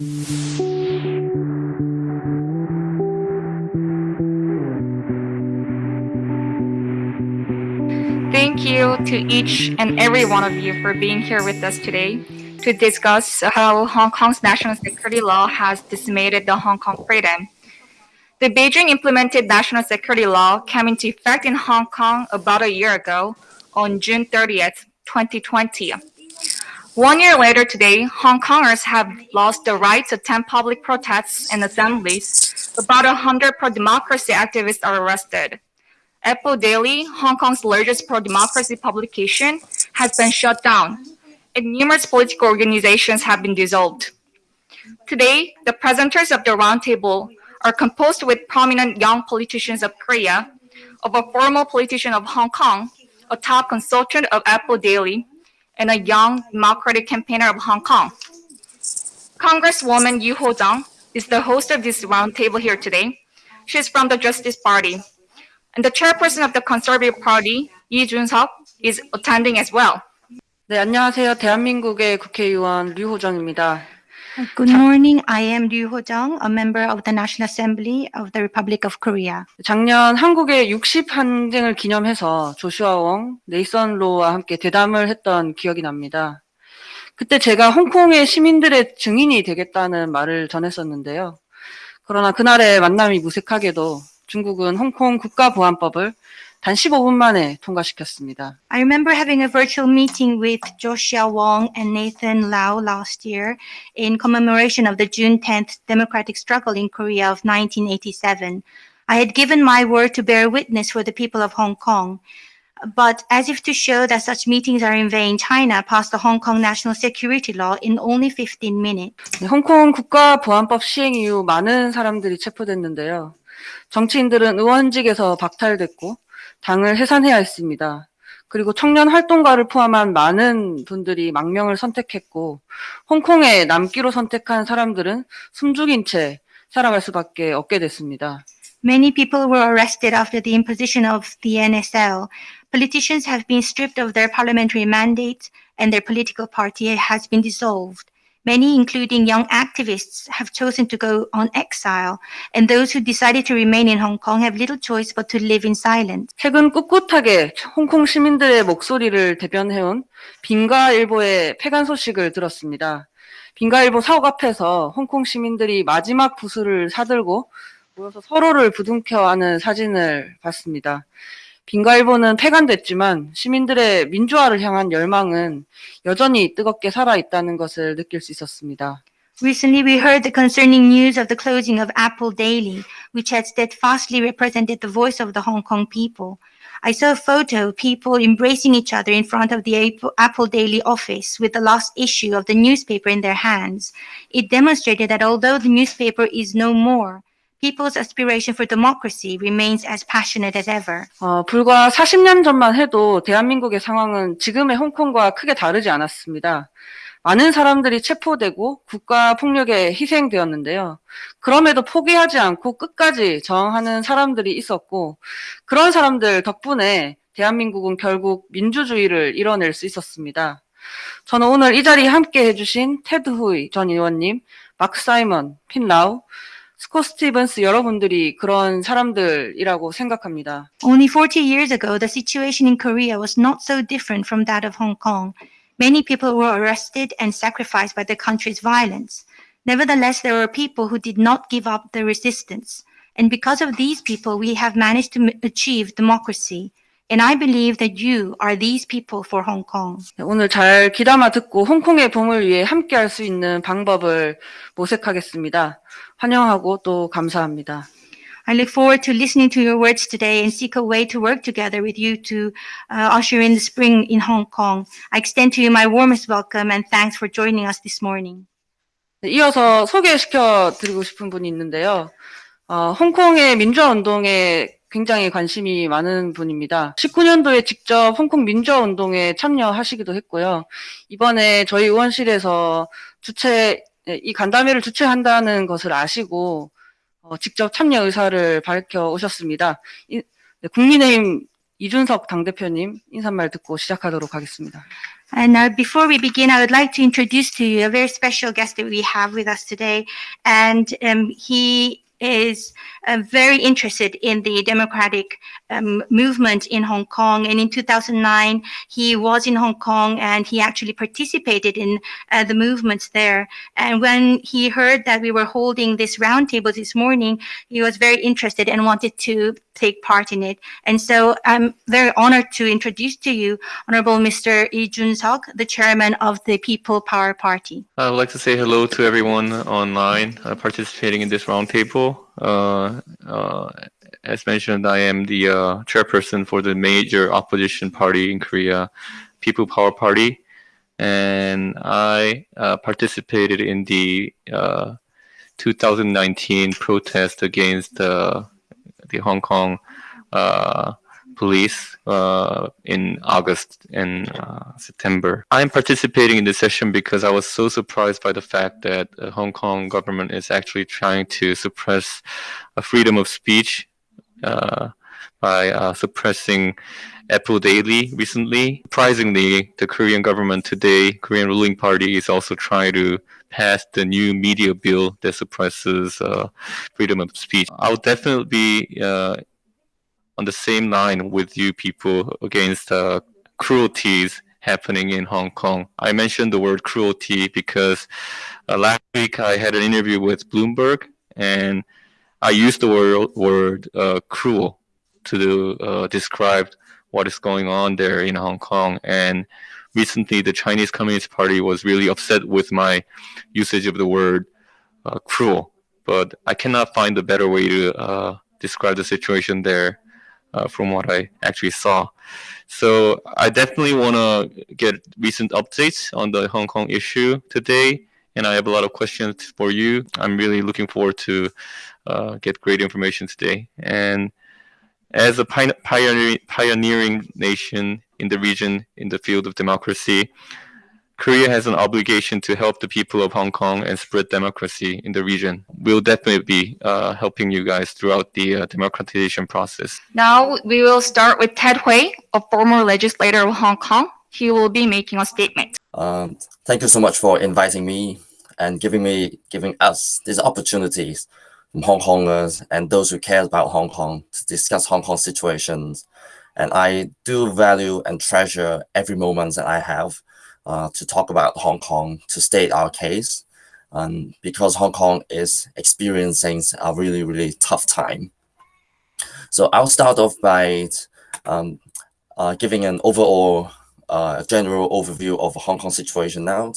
Thank you to each and every one of you for being here with us today to discuss how Hong Kong's national security law has decimated the Hong Kong freedom. The Beijing implemented national security law came into effect in Hong Kong about a year ago on June 30th, 2020. One year later today, Hong Kongers have lost the right to attend public protests and assemblies. About 100 pro-democracy activists are arrested. Apple Daily, Hong Kong's largest pro-democracy publication, has been shut down, and numerous political organizations have been dissolved. Today, the presenters of the roundtable are composed with prominent young politicians of Korea, of a former politician of Hong Kong, a top consultant of Apple Daily, and a young democratic campaigner of Hong Kong. Congresswoman Yu Ho-jung is the host of this roundtable here today. She is from the Justice Party. And the chairperson of the Conservative Party, Lee Jun-seok, is attending as well. 네, 안녕하세요. 대한민국의 국회의원 류호정입니다. Good morning. I am Ryu Ho-jung, a member of the National Assembly of the Republic of Korea. 작년 한국의 60 항쟁을 기념해서 조슈아 웡, 네이선 로와 함께 대담을 했던 기억이 납니다. 그때 제가 홍콩의 시민들의 증인이 되겠다는 말을 전했었는데요. 그러나 그날의 만남이 무색하게도 중국은 홍콩 국가보안법을 단 15분 만에 통과시켰습니다. I remember having a virtual meeting with Joshua Wong and Nathan Law last year in commemoration of the June 10th democratic struggle in Korea of 1987. I had given my word to bear witness for the people of Hong Kong. But as if to show that such meetings are in vain, China passed the Hong Kong National Security Law in only 15 minutes. 홍콩 국가보안법 시행 이후 많은 사람들이 체포됐는데요. 정치인들은 의원직에서 박탈됐고 당을 해산해야 했습니다. 그리고 청년 활동가를 포함한 많은 분들이 망명을 선택했고 홍콩에 남기로 선택한 사람들은 숨죽인 채 살아갈 수밖에 없게 됐습니다. Many people were arrested after the imposition of the NSL. Politicians have been stripped of their parliamentary mandate and their political party has been dissolved. Many, including young activists, have chosen to go on exile, and those who decided to remain in Hong Kong have little choice but to live in silence. 최근 꿋꿋하게 홍콩 시민들의 목소리를 대변해온 빈가일보의 폐간 소식을 들었습니다. 빈가일보 사옥 앞에서 홍콩 시민들이 마지막 부수를 사들고 모여서 서로를 부둥켜 안는 사진을 봤습니다. 빈가일보는 폐간됐지만 시민들의 민주화를 향한 열망은 여전히 뜨겁게 살아있다는 것을 느낄 수 있었습니다. Recently, we heard the concerning news of the closing of Apple Daily, which had steadfastly represented the voice of the Hong Kong people. I saw a photo of people embracing each other in front of the Apple Daily office with the last issue of the newspaper in their hands. It demonstrated that although the newspaper is no more, people's aspiration for democracy remains as passionate as ever. 어, 불과 40년 전만 해도 대한민국의 상황은 지금의 홍콩과 크게 다르지 않았습니다. 많은 사람들이 체포되고 국가 폭력에 희생되었는데요. 그럼에도 포기하지 않고 끝까지 저항하는 사람들이 있었고 그런 사람들 덕분에 대한민국은 결국 민주주의를 이뤄낼 수 있었습니다. 저는 오늘 이 자리에 함께 해주신 테드 후이 전 의원님, 마크 사이먼, 핀 라우, 스코 스티븐스 여러분들이 그런 사람들이라고 생각합니다. Only 40 years ago, the situation in Korea was not so different from that of Hong Kong. Many people were arrested and sacrificed by the country's violence. Nevertheless, there were people who did not give up the resistance. And because of these people, we have managed to achieve democracy. And I believe that you are these people for Hong Kong. 오늘 잘 귀담아 듣고 홍콩의 봄을 위해 함께 할 수 있는 방법을 모색하겠습니다. 환영하고 또 감사합니다. I look forward to listening to your words today and seek a way to work together with you to uh, usher in the spring in Hong Kong. I extend to you my warmest welcome and thanks for joining us this morning. 네, 이어서 소개시켜 드리고 싶은 분이 있는데요. 어, 홍콩의 민주화 운동에 굉장히 관심이 많은 분입니다. 19년도에 직접 홍콩 민주화 운동에 참여하시기도 했고요. 이번에 저희 의원실에서 주최 이 간담회를 주최한다는 것을 아시고 어, 직접 참여 의사를 밝혀 오셨습니다. 이, 네, 국민의힘 이준석 당대표님 인사말 듣고 시작하도록 하겠습니다. And uh, before we begin, I would like to introduce to you a very special guest that we have with us today. And um, he is uh, very interested in the democratic um, movement in Hong Kong. And in 2009, he was in Hong Kong and he actually participated in uh, the movements there. And when he heard that we were holding this roundtable this morning, he was very interested and wanted to take part in it. And so I'm very honored to introduce to you Honorable Mr. Lee Jun-seok, the chairman of the People Power Party. I would like to say hello to everyone online uh, participating in this roundtable. Uh, uh, as mentioned, I am the uh, chairperson for the major opposition party in Korea, People Power Party, and I uh, participated in the uh, 2019 protest against the Hong Kong police uh, in August and uh, September. I'm participating in this session because I was so surprised by the fact that the Hong Kong government is actually trying to suppress a freedom of speech uh, by uh, suppressing Apple Daily recently. Surprisingly, the Korean government today, Korean ruling party, is also trying to pass the new media bill that suppresses uh, freedom of speech. I'll definitely be uh, on the same line with you people against uh, cruelties happening in Hong Kong. I mentioned the word cruelty because uh, last week I had an interview with Bloomberg and I used the word, word uh, cruel to uh, describe what is going on there in Hong Kong. And recently the Chinese Communist Party was really upset with my usage of the word uh, cruel. But I cannot find a better way to uh, describe the situation there uh, from what I actually saw. So I definitely want to get recent updates on the Hong Kong issue today, and I have a lot of questions for you. I'm really looking forward to uh, get great information today. And as a pioneering, pioneering nation in the region in the field of democracy, Korea has an obligation to help the people of Hong Kong and spread democracy in the region. We'll definitely be uh, helping you guys throughout the uh, democratization process. Now we will start with Ted Hui, a former legislator of Hong Kong. He will be making a statement. Um, thank you so much for inviting me and giving me, giving us these opportunities Hong Kongers and those who care about Hong Kong to discuss Hong Kong situations. And I do value and treasure every moment that I have uh, to talk about Hong Kong, to state our case, um, because Hong Kong is experiencing a really, really tough time. So I'll start off by um, uh, giving an overall uh, general overview of Hong Kong situation now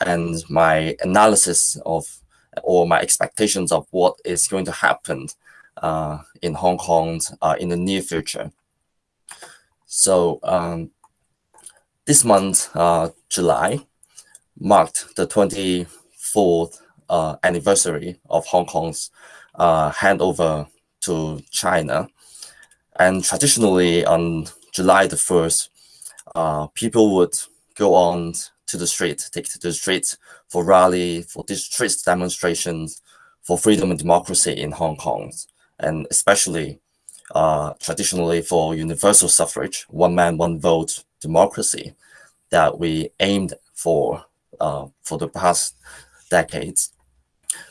and my analysis of or my expectations of what is going to happen uh, in Hong Kong uh, in the near future. So um, this month, uh, July, marked the 24th uh, anniversary of Hong Kong's uh, handover to China. And traditionally, on July the 1st, uh, people would go on to the street, take to the street for rally, for street demonstrations, for freedom and democracy in Hong Kong, and especially uh, traditionally for universal suffrage, one man, one vote democracy that we aimed for uh, for the past decades.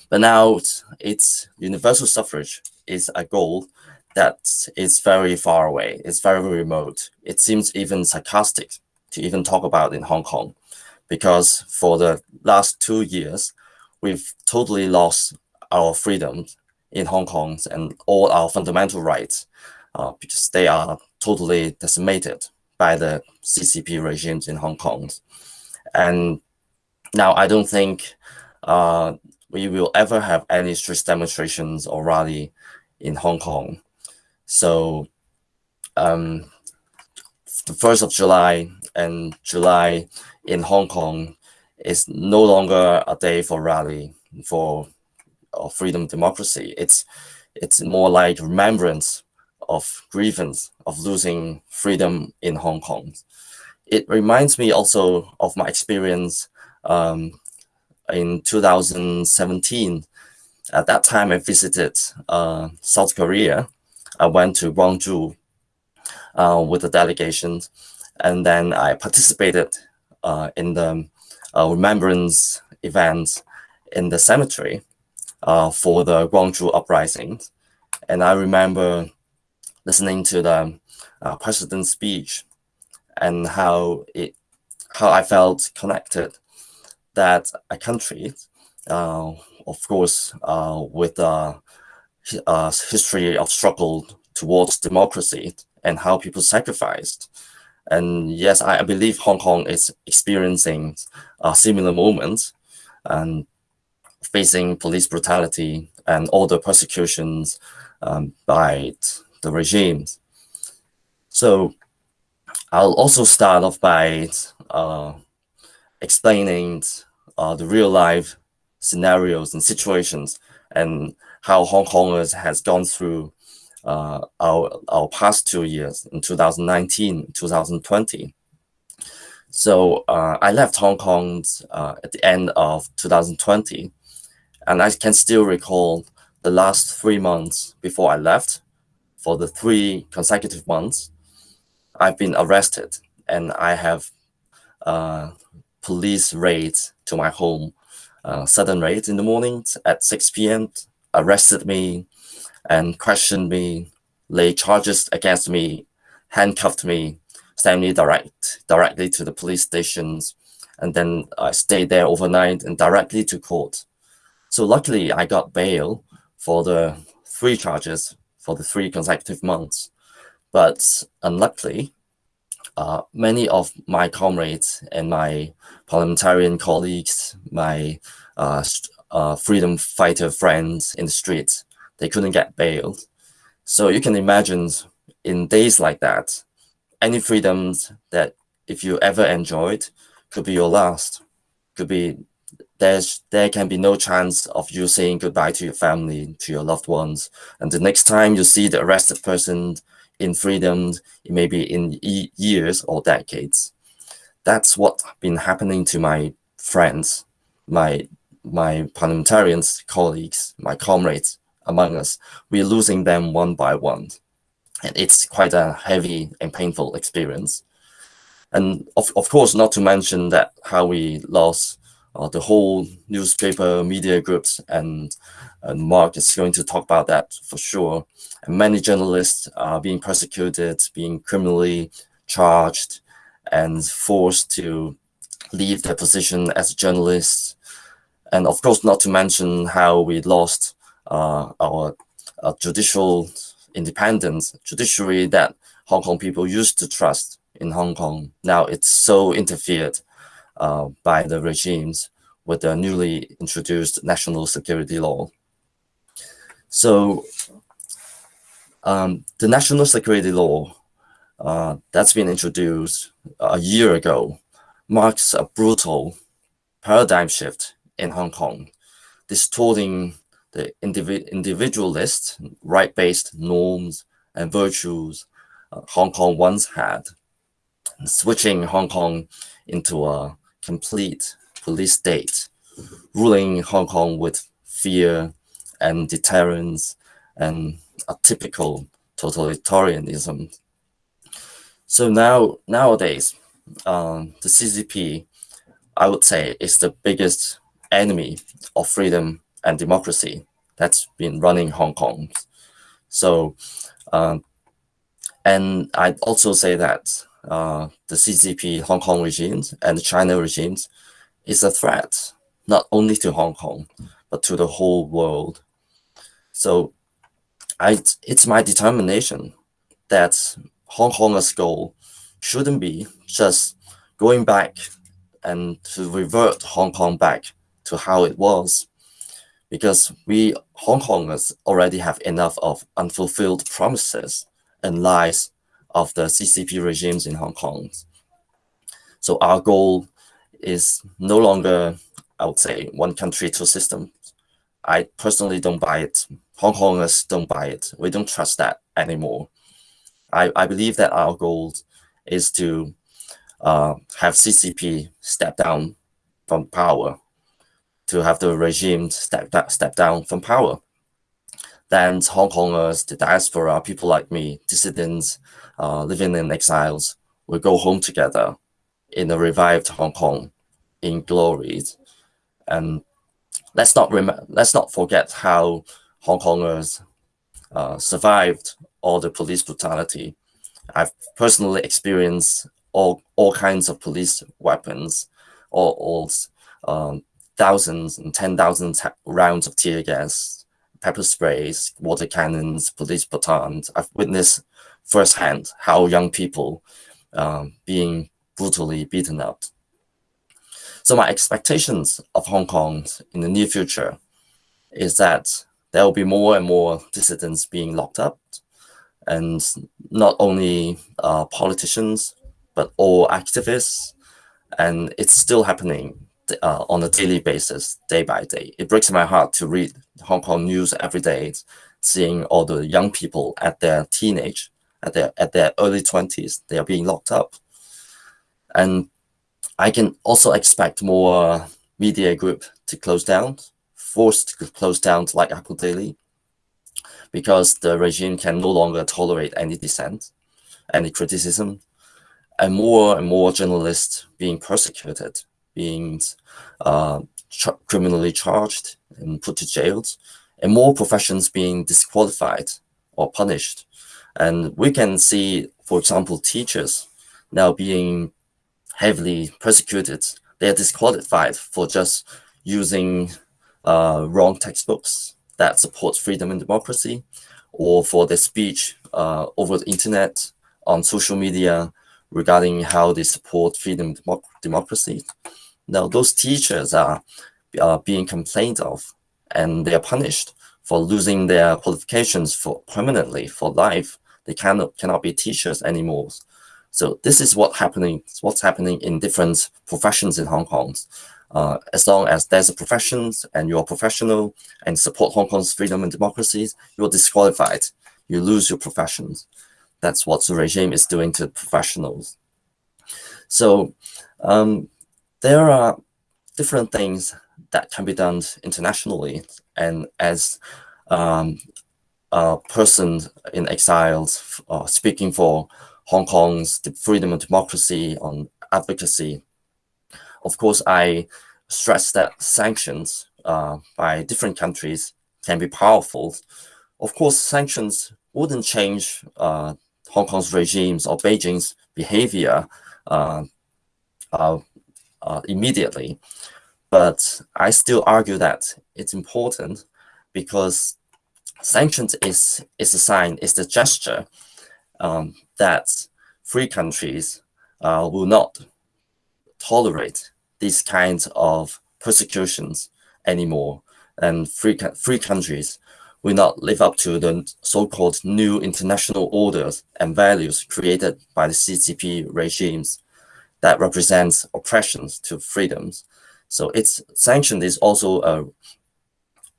But now it's universal suffrage is a goal that is very far away. It's very remote. It seems even sarcastic to even talk about in Hong Kong because for the last two years, we've totally lost our freedoms in Hong Kong and all our fundamental rights uh, because they are totally decimated by the CCP regimes in Hong Kong. And now I don't think uh, we will ever have any street demonstrations or rally in Hong Kong. So um, the 1st of July and July in Hong Kong is no longer a day for rally for uh, freedom democracy. It's it's more like remembrance of grievance of losing freedom in Hong Kong. It reminds me also of my experience um, in 2017. At that time, I visited uh, South Korea. I went to Gwangju uh, with a delegation, and then I participated uh, in the uh, remembrance event in the cemetery uh, for the Gwangju uprising. And I remember listening to the uh, president's speech and how it how I felt connected that a country, uh, of course, uh, with a, a history of struggle towards democracy and how people sacrificed. And yes, I believe Hong Kong is experiencing a similar moment and facing police brutality and all the persecutions um, by the regimes. So I'll also start off by uh, explaining uh, the real life scenarios and situations and how Hong Kongers has gone through uh, our, our past two years in 2019, 2020. So uh, I left Hong Kong uh, at the end of 2020, and I can still recall the last three months before I left. For the three consecutive months, I've been arrested, and I have uh, police raids to my home, uh, sudden raids in the morning at 6 p.m. arrested me and questioned me, laid charges against me, handcuffed me, sent me direct directly to the police stations, and then I stayed there overnight and directly to court. So luckily, I got bail for the three charges for the three consecutive months. But unluckily, uh, many of my comrades and my parliamentarian colleagues, my uh, uh, freedom fighter friends in the streets, they couldn't get bailed. So you can imagine in days like that, any freedoms that if you ever enjoyed could be your last, could be there's there can be no chance of you saying goodbye to your family, to your loved ones. And the next time you see the arrested person in freedom, it may be in e years or decades. That's what's been happening to my friends, my my parliamentarians, colleagues, my comrades among us. We're losing them one by one. And it's quite a heavy and painful experience. And of, of course, not to mention that how we lost uh, the whole newspaper media groups and, and Mark is going to talk about that for sure. And many journalists are being persecuted, being criminally charged and forced to leave their position as journalists. And of course, not to mention how we lost our uh, judicial independence, judiciary that Hong Kong people used to trust in Hong Kong. Now it's so interfered uh, by the regimes with the newly introduced national security law. So um, the national security law uh, that's been introduced a year ago marks a brutal paradigm shift in Hong Kong, distorting the individ individualist, right-based norms and virtues uh, Hong Kong once had, switching Hong Kong into a complete police state, ruling Hong Kong with fear and deterrence and a typical totalitarianism. So now nowadays, um, the CCP, I would say, is the biggest enemy of freedom and democracy that's been running Hong Kong. So, um, and I'd also say that uh, the CCP Hong Kong regimes and the China regimes is a threat, not only to Hong Kong, but to the whole world. So I, it's my determination that Hong Kong's goal shouldn't be just going back and to revert Hong Kong back to how it was because we Hong Kongers already have enough of unfulfilled promises and lies of the CCP regimes in Hong Kong. So our goal is no longer, I would say, one country, two systems. I personally don't buy it. Hong Kongers don't buy it. We don't trust that anymore. I, I believe that our goal is to uh, have CCP step down from power to have the regime step, step down from power. Then Hong Kongers, the diaspora, people like me, dissidents uh, living in exiles, will go home together in a revived Hong Kong in glory. And let's not let's not forget how Hong Kongers uh, survived all the police brutality. I've personally experienced all all kinds of police weapons, all, all um, thousands and ten thousands rounds of tear gas, pepper sprays, water cannons, police batons. I've witnessed firsthand how young people um, being brutally beaten up. So my expectations of Hong Kong in the near future is that there will be more and more dissidents being locked up, and not only uh, politicians, but all activists. And it's still happening uh, on a daily basis, day by day. It breaks my heart to read Hong Kong news every day, seeing all the young people at their teenage, at their at their early twenties, they are being locked up. And I can also expect more media group to close down, forced to close down like Apple Daily, because the regime can no longer tolerate any dissent, any criticism, and more and more journalists being persecuted, being uh, criminally charged and put to jail, and more professions being disqualified or punished. And we can see, for example, teachers now being heavily persecuted. They are disqualified for just using uh, wrong textbooks that support freedom and democracy, or for their speech uh, over the internet, on social media, regarding how they support freedom and democracy. Now, those teachers are, are being complained of, and they are punished for losing their qualifications for permanently for life. They cannot cannot be teachers anymore. So this is what happening. What's happening in different professions in Hong Kong. Uh, as long as there's a profession and you're professional and support Hong Kong's freedom and democracies, you're disqualified. You lose your professions. That's what the regime is doing to professionals. So um, there are different things that can be done internationally. And as um, a person in exile uh, speaking for Hong Kong's freedom and democracy on advocacy. Of course, I stress that sanctions uh, by different countries can be powerful. Of course, sanctions wouldn't change uh, Hong Kong's regimes or Beijing's behavior uh, immediately. But I still argue that it's important because sanctions is, is a sign, is the gesture um, that free countries uh, will not tolerate these kinds of persecutions anymore. And free, free countries will not live up to the so-called new international orders and values created by the CCP regimes that represents oppressions to freedoms. So its sanction is also a,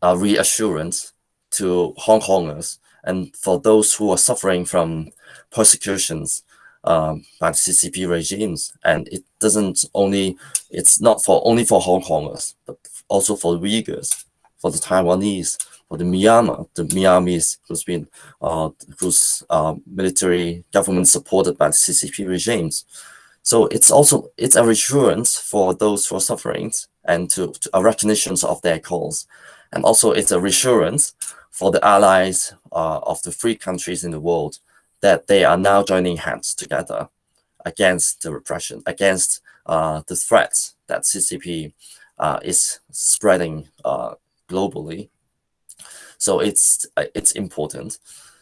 a reassurance to Hong Kongers and for those who are suffering from persecutions um, by the CCP regimes. And it doesn't only, it's not for only for Hong Kongers, but also for the Uyghurs, for the Taiwanese, for the Myanmar, the Myanmarese who's been, uh, whose uh, military government supported by the CCP regimes. So it's also, it's a reassurance for those who are suffering and to, to a recognition of their cause. And also it's a reassurance for the allies uh, of the free countries in the world that they are now joining hands together against the repression, against uh, the threats that CCP uh, is spreading uh, globally. So it's uh, it's important.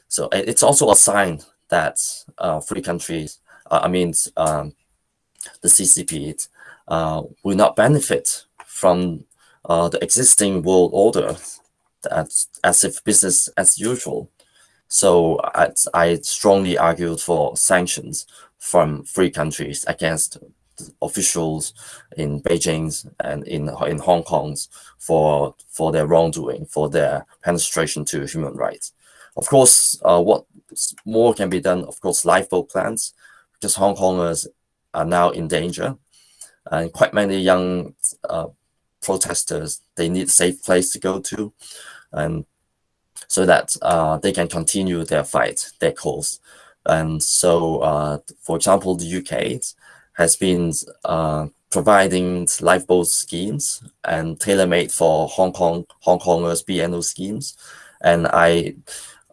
So it's also a sign that uh, free countries, I mean, um, the CCP will not benefit from the existing world order as, as if business as usual. So I, I strongly argued for sanctions from free countries against officials in Beijing and in in Hong Kong for for their wrongdoing, for their penetration to human rights. Of course, uh, what more can be done? Of course, lifeboat plans, because Hong Kongers are now in danger, and quite many young uh, protesters they need safe place to go to, and so that uh, they can continue their fight, their cause. And so, uh, for example, the UK, has been uh, providing lifeboat schemes and tailor-made for Hong Kong Hong Kongers BNO schemes, and I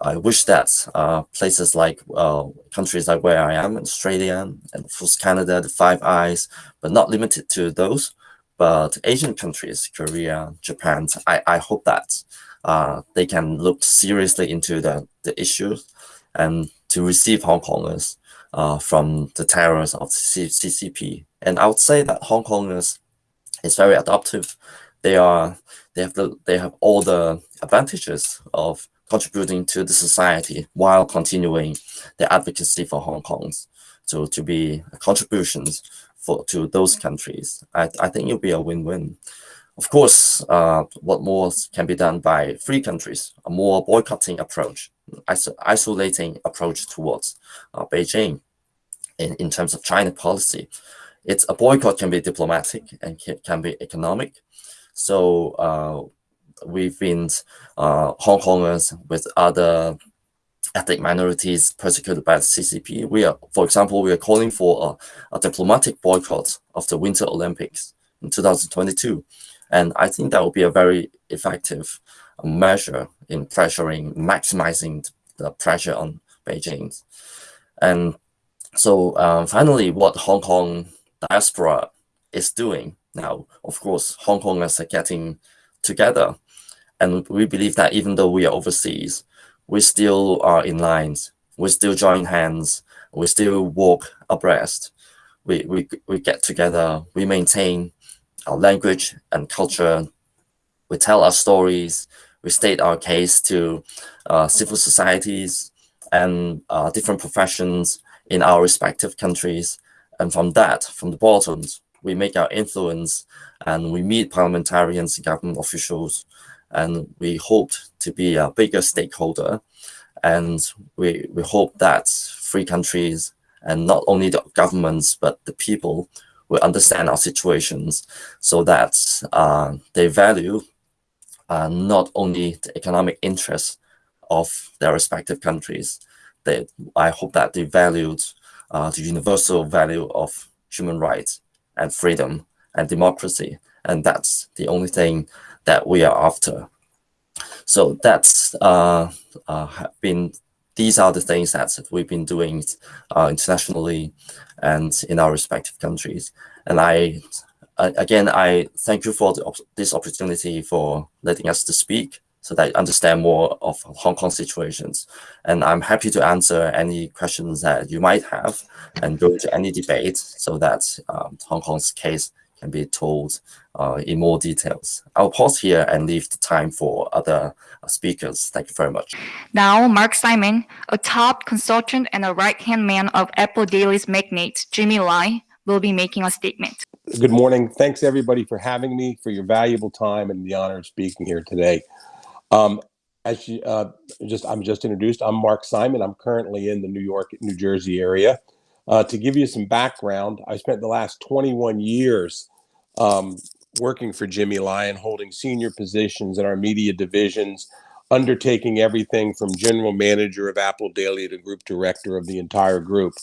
I wish that uh, places like uh, countries like where I am, Australia, and of course Canada, the Five Eyes, but not limited to those, but Asian countries, Korea, Japan, I, I hope that uh, they can look seriously into the, the issues and to receive Hong Kongers uh, from the terrors of the CCP. And I would say that Hong Kongers is very adaptive. They are they have the they have all the advantages of contributing to the society while continuing the advocacy for Hong Kong's so to be contributions for to those countries. I, I think it'll be a win-win. Of course, uh, what more can be done by free countries, a more boycotting approach, iso isolating approach towards uh, Beijing in, in terms of China policy. It's a boycott can be diplomatic and can, can be economic. So uh, we've been uh, Hong Kongers with other ethnic minorities persecuted by the CCP. We are, for example, we are calling for a, a diplomatic boycott of the Winter Olympics in 2022. And I think that will be a very effective measure in pressuring, maximizing the pressure on Beijing. And so um, finally, what Hong Kong diaspora is doing now, of course, Hong Kongers are getting together. And we believe that even though we are overseas, we still are in lines. We still join hands. We still walk abreast. We, we, we get together. We maintain our language and culture. We tell our stories. We state our case to uh, civil societies and uh, different professions in our respective countries. And from that, from the bottoms, we make our influence and we meet parliamentarians government officials and we hope to be a bigger stakeholder. And we, we hope that free countries and not only the governments, but the people will understand our situations so that uh, they value uh, not only the economic interests of their respective countries. They, I hope that they valued uh, the universal value of human rights and freedom and democracy. And that's the only thing that we are after. So that's uh, uh, been these are the things that we've been doing uh, internationally and in our respective countries. And I, again, I thank you for the, this opportunity for letting us to speak so that I understand more of Hong Kong situations. And I'm happy to answer any questions that you might have and go into any debate so that um, Hong Kong's case can be told uh, in more details. I'll pause here and leave the time for other uh, speakers. Thank you very much. Now, Mark Simon, a top consultant and a right-hand man of Apple Daily's magnate, Jimmy Lai, will be making a statement. Good morning. Thanks everybody for having me, for your valuable time and the honor of speaking here today. Um, as you, uh, just I'm just introduced, I'm Mark Simon. I'm currently in the New York, New Jersey area. Uh, to give you some background, I spent the last 21 years um, working for Jimmy Lyon, holding senior positions in our media divisions, undertaking everything from general manager of Apple Daily to group director of the entire group.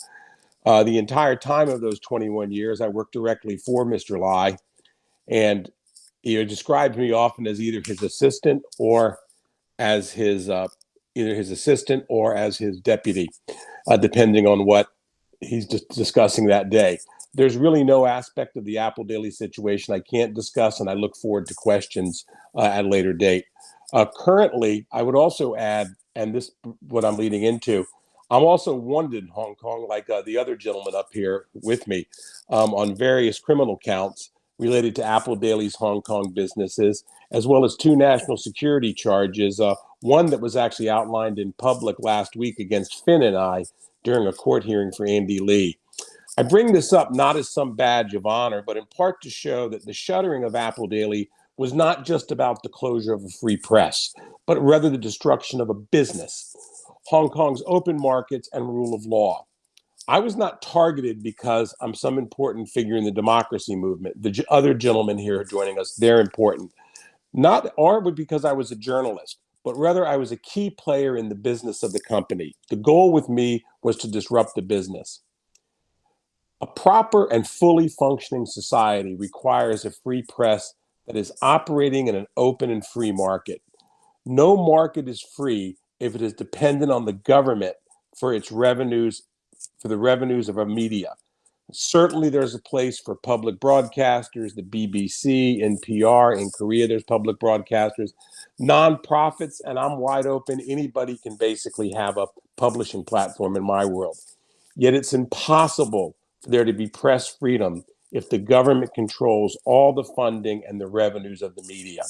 Uh, the entire time of those 21 years, I worked directly for Mr. Lai, and he described me often as either his assistant or as his uh, either his assistant or as his deputy, uh, depending on what he's just discussing that day. There's really no aspect of the Apple Daily situation I can't discuss, and I look forward to questions uh, at a later date. Uh, currently, I would also add, and this what I'm leading into, I'm also wanted in Hong Kong, like uh, the other gentleman up here with me, um, on various criminal counts related to Apple Daily's Hong Kong businesses, as well as two national security charges. Uh, one that was actually outlined in public last week against Finn and I during a court hearing for Andy Li. I bring this up not as some badge of honor, but in part to show that the shuttering of Apple Daily was not just about the closure of a free press, but rather the destruction of a business, Hong Kong's open markets and rule of law. I was not targeted because I'm some important figure in the democracy movement. The other gentlemen here joining us, they're important. Not or because I was a journalist, but rather I was a key player in the business of the company. The goal with me was to disrupt the business. A proper and fully functioning society requires a free press that is operating in an open and free market. No market is free if it is dependent on the government for its revenues, for the revenues of a media. Certainly, there's a place for public broadcasters, the BBC, NPR. In Korea, there's public broadcasters, nonprofits, and I'm wide open. Anybody can basically have a publishing platform in my world. Yet it's impossible for there to be press freedom if the government controls all the funding and the revenues of the media.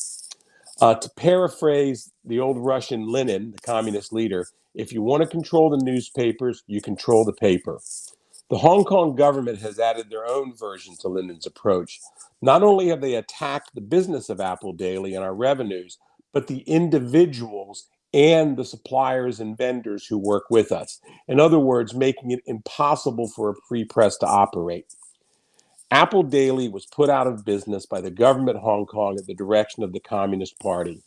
Uh, to paraphrase the old Russian Lenin, the communist leader, if you want to control the newspapers, you control the paper. The Hong Kong government has added their own version to Lenin's approach. Not only have they attacked the business of Apple Daily and our revenues, but the individuals and the suppliers and vendors who work with us. In other words, making it impossible for a free press to operate. Apple Daily was put out of business by the government of Hong Kong at the direction of the Communist Party.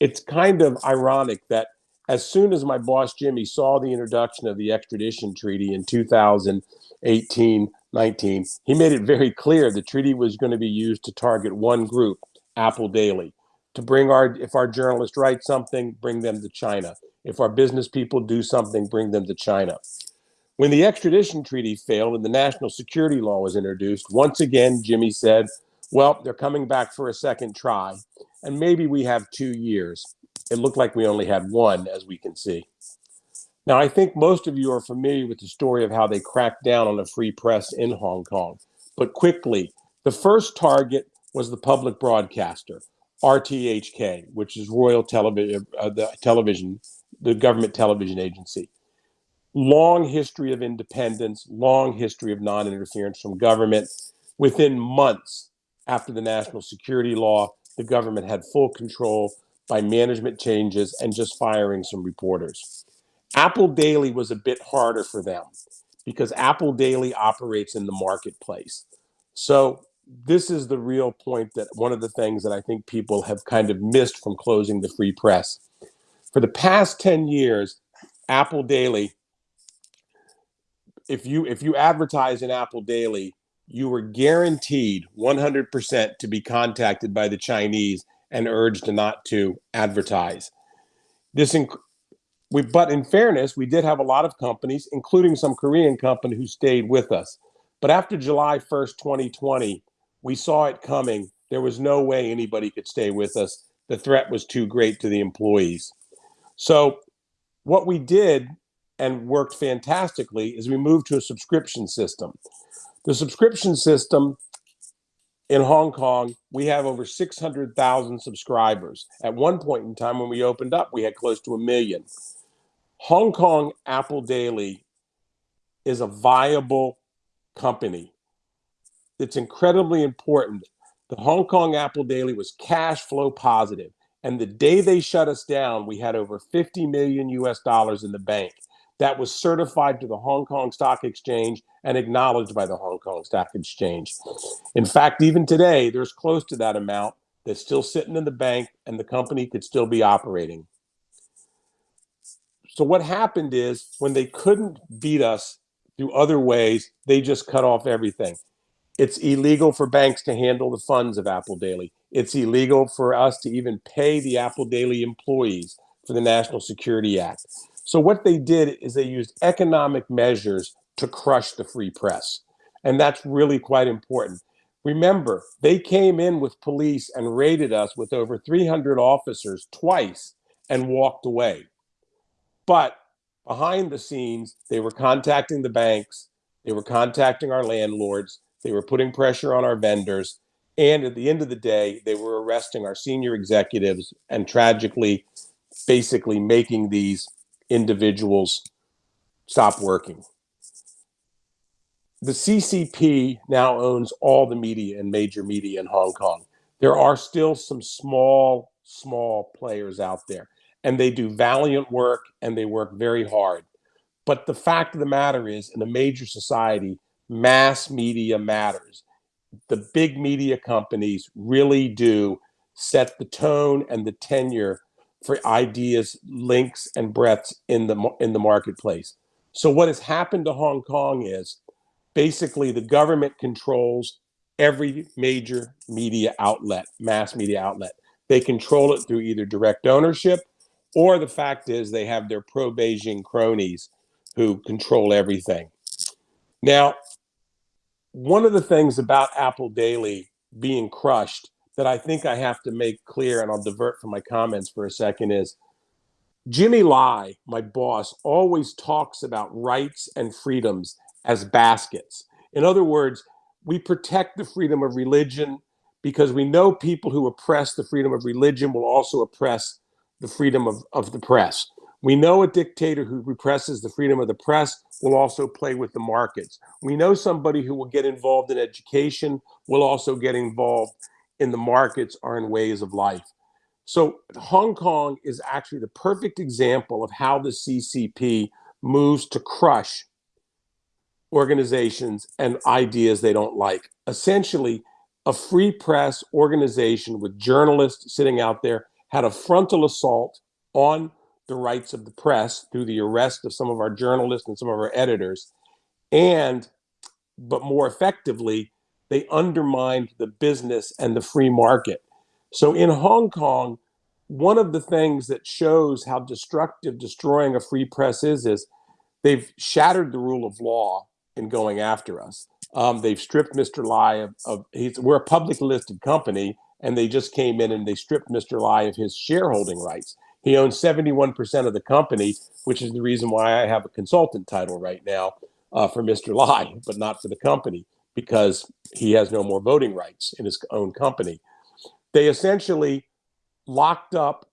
It's kind of ironic that as soon as my boss Jimmy saw the introduction of the extradition treaty in 2018 19, he made it very clear the treaty was going to be used to target one group, Apple Daily, to bring our, if our journalists write something, bring them to China. If our business people do something, bring them to China. When the extradition treaty failed and the national security law was introduced, once again, Jimmy said, well, they're coming back for a second try, and maybe we have two years it looked like we only had one, as we can see. Now, I think most of you are familiar with the story of how they cracked down on the free press in Hong Kong. But quickly, the first target was the public broadcaster, RTHK, which is Royal Television, uh, the television, the government television agency. Long history of independence, long history of non-interference from government. Within months after the national security law, the government had full control by management changes and just firing some reporters. Apple Daily was a bit harder for them because Apple Daily operates in the marketplace. So this is the real point that one of the things that I think people have kind of missed from closing the free press. For the past 10 years, Apple Daily, if you if you advertise in Apple Daily, you were guaranteed 100% to be contacted by the Chinese and urged not to advertise. This we, but in fairness, we did have a lot of companies, including some Korean company, who stayed with us. But after July 1st, 2020, we saw it coming. There was no way anybody could stay with us. The threat was too great to the employees. So, what we did and worked fantastically is we moved to a subscription system. The subscription system in Hong Kong, we have over 600,000 subscribers. At one point in time, when we opened up, we had close to a million. Hong Kong Apple Daily is a viable company. It's incredibly important. The Hong Kong Apple Daily was cash flow positive, And the day they shut us down, we had over 50 million US dollars in the bank that was certified to the Hong Kong Stock Exchange and acknowledged by the Hong Kong Stock Exchange. In fact, even today, there's close to that amount that's still sitting in the bank and the company could still be operating. So what happened is when they couldn't beat us through other ways, they just cut off everything. It's illegal for banks to handle the funds of Apple Daily. It's illegal for us to even pay the Apple Daily employees for the National Security Act. So what they did is they used economic measures to crush the free press. And that's really quite important. Remember, they came in with police and raided us with over 300 officers twice and walked away. But behind the scenes, they were contacting the banks, they were contacting our landlords, they were putting pressure on our vendors, and at the end of the day, they were arresting our senior executives and tragically, basically making these individuals stop working. The CCP now owns all the media and major media in Hong Kong. There are still some small, small players out there, and they do valiant work and they work very hard. But the fact of the matter is, in a major society, mass media matters. The big media companies really do set the tone and the tenure for ideas, links, and breadths in the in the marketplace. So what has happened to Hong Kong is basically the government controls every major media outlet, mass media outlet. They control it through either direct ownership or the fact is they have their pro Beijing cronies who control everything. Now, one of the things about Apple Daily being crushed that I think I have to make clear, and I'll divert from my comments for a second, is Jimmy Lai, my boss, always talks about rights and freedoms as baskets. In other words, we protect the freedom of religion because we know people who oppress the freedom of religion will also oppress the freedom of, of the press. We know a dictator who represses the freedom of the press will also play with the markets. We know somebody who will get involved in education will also get involved in the markets or in ways of life. So Hong Kong is actually the perfect example of how the CCP moves to crush organizations and ideas they don't like. Essentially, a free press organization with journalists sitting out there had a frontal assault on the rights of the press through the arrest of some of our journalists and some of our editors. And, but more effectively, they undermined the business and the free market. So in Hong Kong, one of the things that shows how destructive destroying a free press is, is they've shattered the rule of law in going after us. Um, they've stripped Mr. Lai of, of he's, we're a public listed company and they just came in and they stripped Mr. Lai of his shareholding rights. He owns 71% of the company, which is the reason why I have a consultant title right now uh, for Mr. Lai, but not for the company, because he has no more voting rights in his own company. They essentially locked up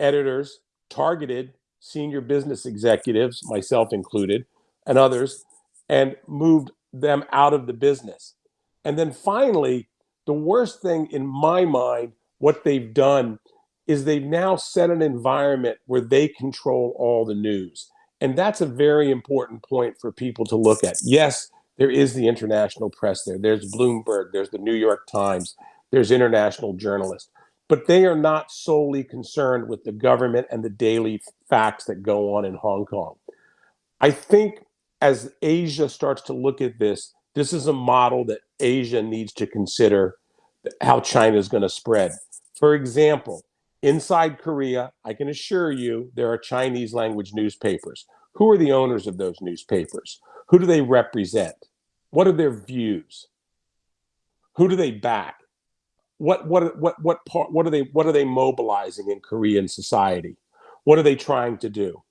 editors, targeted senior business executives, myself included, and others, and moved them out of the business. And then finally, the worst thing in my mind, what they've done is they've now set an environment where they control all the news. And that's a very important point for people to look at. Yes, there is the international press there. There's Bloomberg, there's the New York Times, there's international journalists. But they are not solely concerned with the government and the daily facts that go on in Hong Kong. I think as Asia starts to look at this, this is a model that Asia needs to consider how China is going to spread. For example, inside Korea, I can assure you there are Chinese language newspapers. Who are the owners of those newspapers? Who do they represent? What are their views? Who do they back? What what what what part what are they what are they mobilizing in Korean society? What are they trying to do?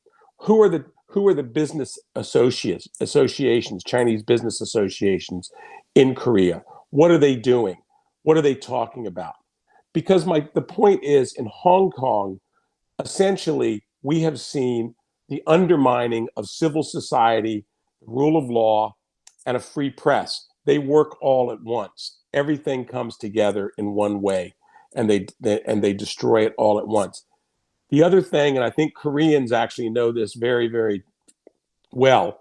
Who are the who are the business associates, associations, Chinese business associations in Korea? What are they doing? What are they talking about? Because my the point is in Hong Kong, essentially, we have seen the undermining of civil society, rule of law, and a free press. They work all at once. Everything comes together in one way, and they, they and they destroy it all at once. The other thing, and I think Koreans actually know this very, very well,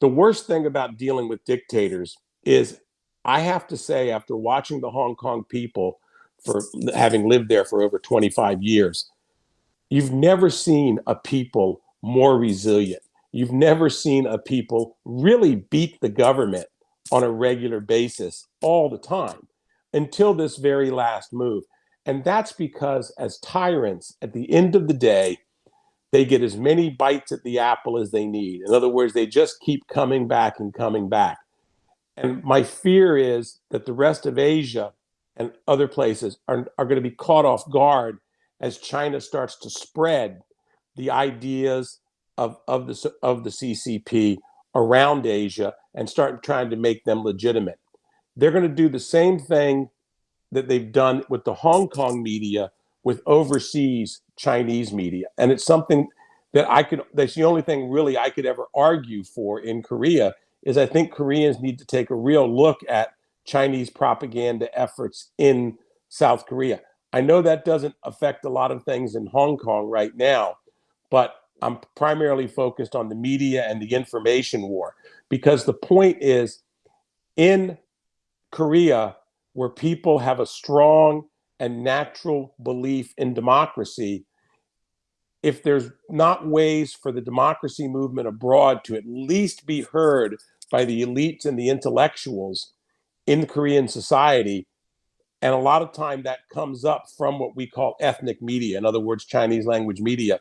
the worst thing about dealing with dictators is I have to say, after watching the Hong Kong people for having lived there for over 25 years, you've never seen a people more resilient. You've never seen a people really beat the government on a regular basis all the time until this very last move. And that's because, as tyrants, at the end of the day, they get as many bites at the apple as they need. In other words, they just keep coming back and coming back. And my fear is that the rest of Asia and other places are, are going to be caught off guard as China starts to spread the ideas of, of, the, of the CCP around Asia and start trying to make them legitimate. They're going to do the same thing that they've done with the Hong Kong media with overseas Chinese media. And it's something that I could, that's the only thing really I could ever argue for in Korea is I think Koreans need to take a real look at Chinese propaganda efforts in South Korea. I know that doesn't affect a lot of things in Hong Kong right now, but I'm primarily focused on the media and the information war because the point is in Korea, where people have a strong and natural belief in democracy, if there's not ways for the democracy movement abroad to at least be heard by the elites and the intellectuals in Korean society. And a lot of time that comes up from what we call ethnic media, in other words, Chinese language media,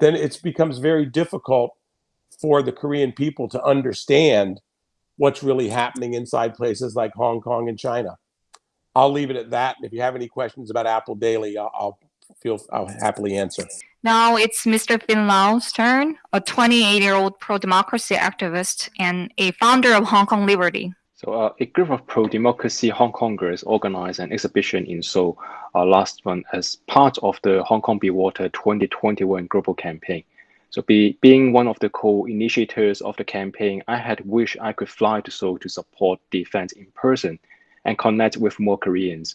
then it becomes very difficult for the Korean people to understand what's really happening inside places like Hong Kong and China. I'll leave it at that. If you have any questions about Apple Daily, I'll, I'll feel I'll happily answer. Now it's Mr. Finn Lau's turn, a 28-year-old pro-democracy activist and a founder of Hong Kong Liberty. So uh, a group of pro-democracy Hong Kongers organized an exhibition in Seoul uh, last month as part of the Hong Kong Be Water 2021 global campaign. So be, being one of the co-initiators of the campaign, I had wished I could fly to Seoul to support the event in person and connect with more Koreans.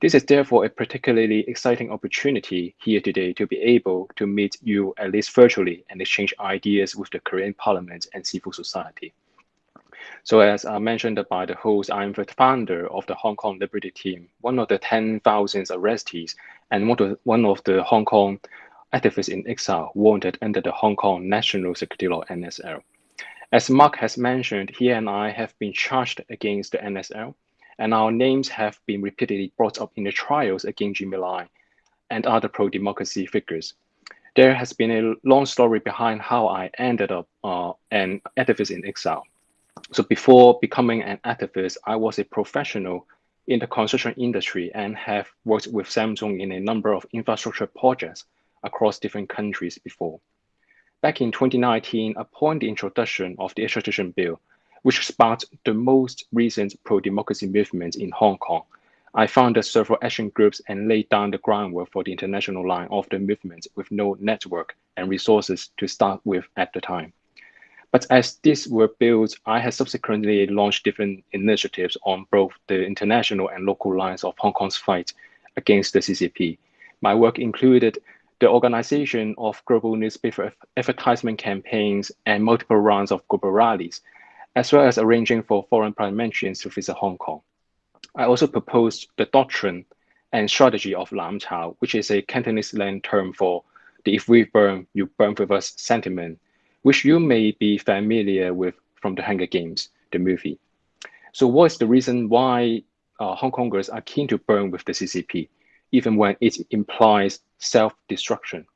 This is therefore a particularly exciting opportunity here today to be able to meet you at least virtually and exchange ideas with the Korean Parliament and civil society. So as I mentioned by the host, I'm the founder of the Hong Kong Liberty Team, one of the 10,000 arrestees and one of, the, one of the Hong Kong activists in exile wanted under the Hong Kong National Security Law NSL. As Mark has mentioned, he and I have been charged against the NSL and our names have been repeatedly brought up in the trials against Jimmy Lai and other pro-democracy figures. There has been a long story behind how I ended up uh, an activist in exile. So before becoming an activist, I was a professional in the construction industry and have worked with Samsung in a number of infrastructure projects across different countries before. Back in 2019, upon the introduction of the extradition bill, which sparked the most recent pro-democracy movement in Hong Kong. I founded several action groups and laid down the groundwork for the international line of the movement with no network and resources to start with at the time. But as these were built, I had subsequently launched different initiatives on both the international and local lines of Hong Kong's fight against the CCP. My work included the organization of global newspaper advertisement campaigns and multiple rounds of global rallies as well as arranging for foreign parliamentarians to visit Hong Kong. I also proposed the doctrine and strategy of Lam Chao, which is a Cantonese slang term for the if we burn, you burn with us sentiment, which you may be familiar with from the Hunger Games, the movie. So what is the reason why uh, Hong Kongers are keen to burn with the CCP, even when it implies self-destruction?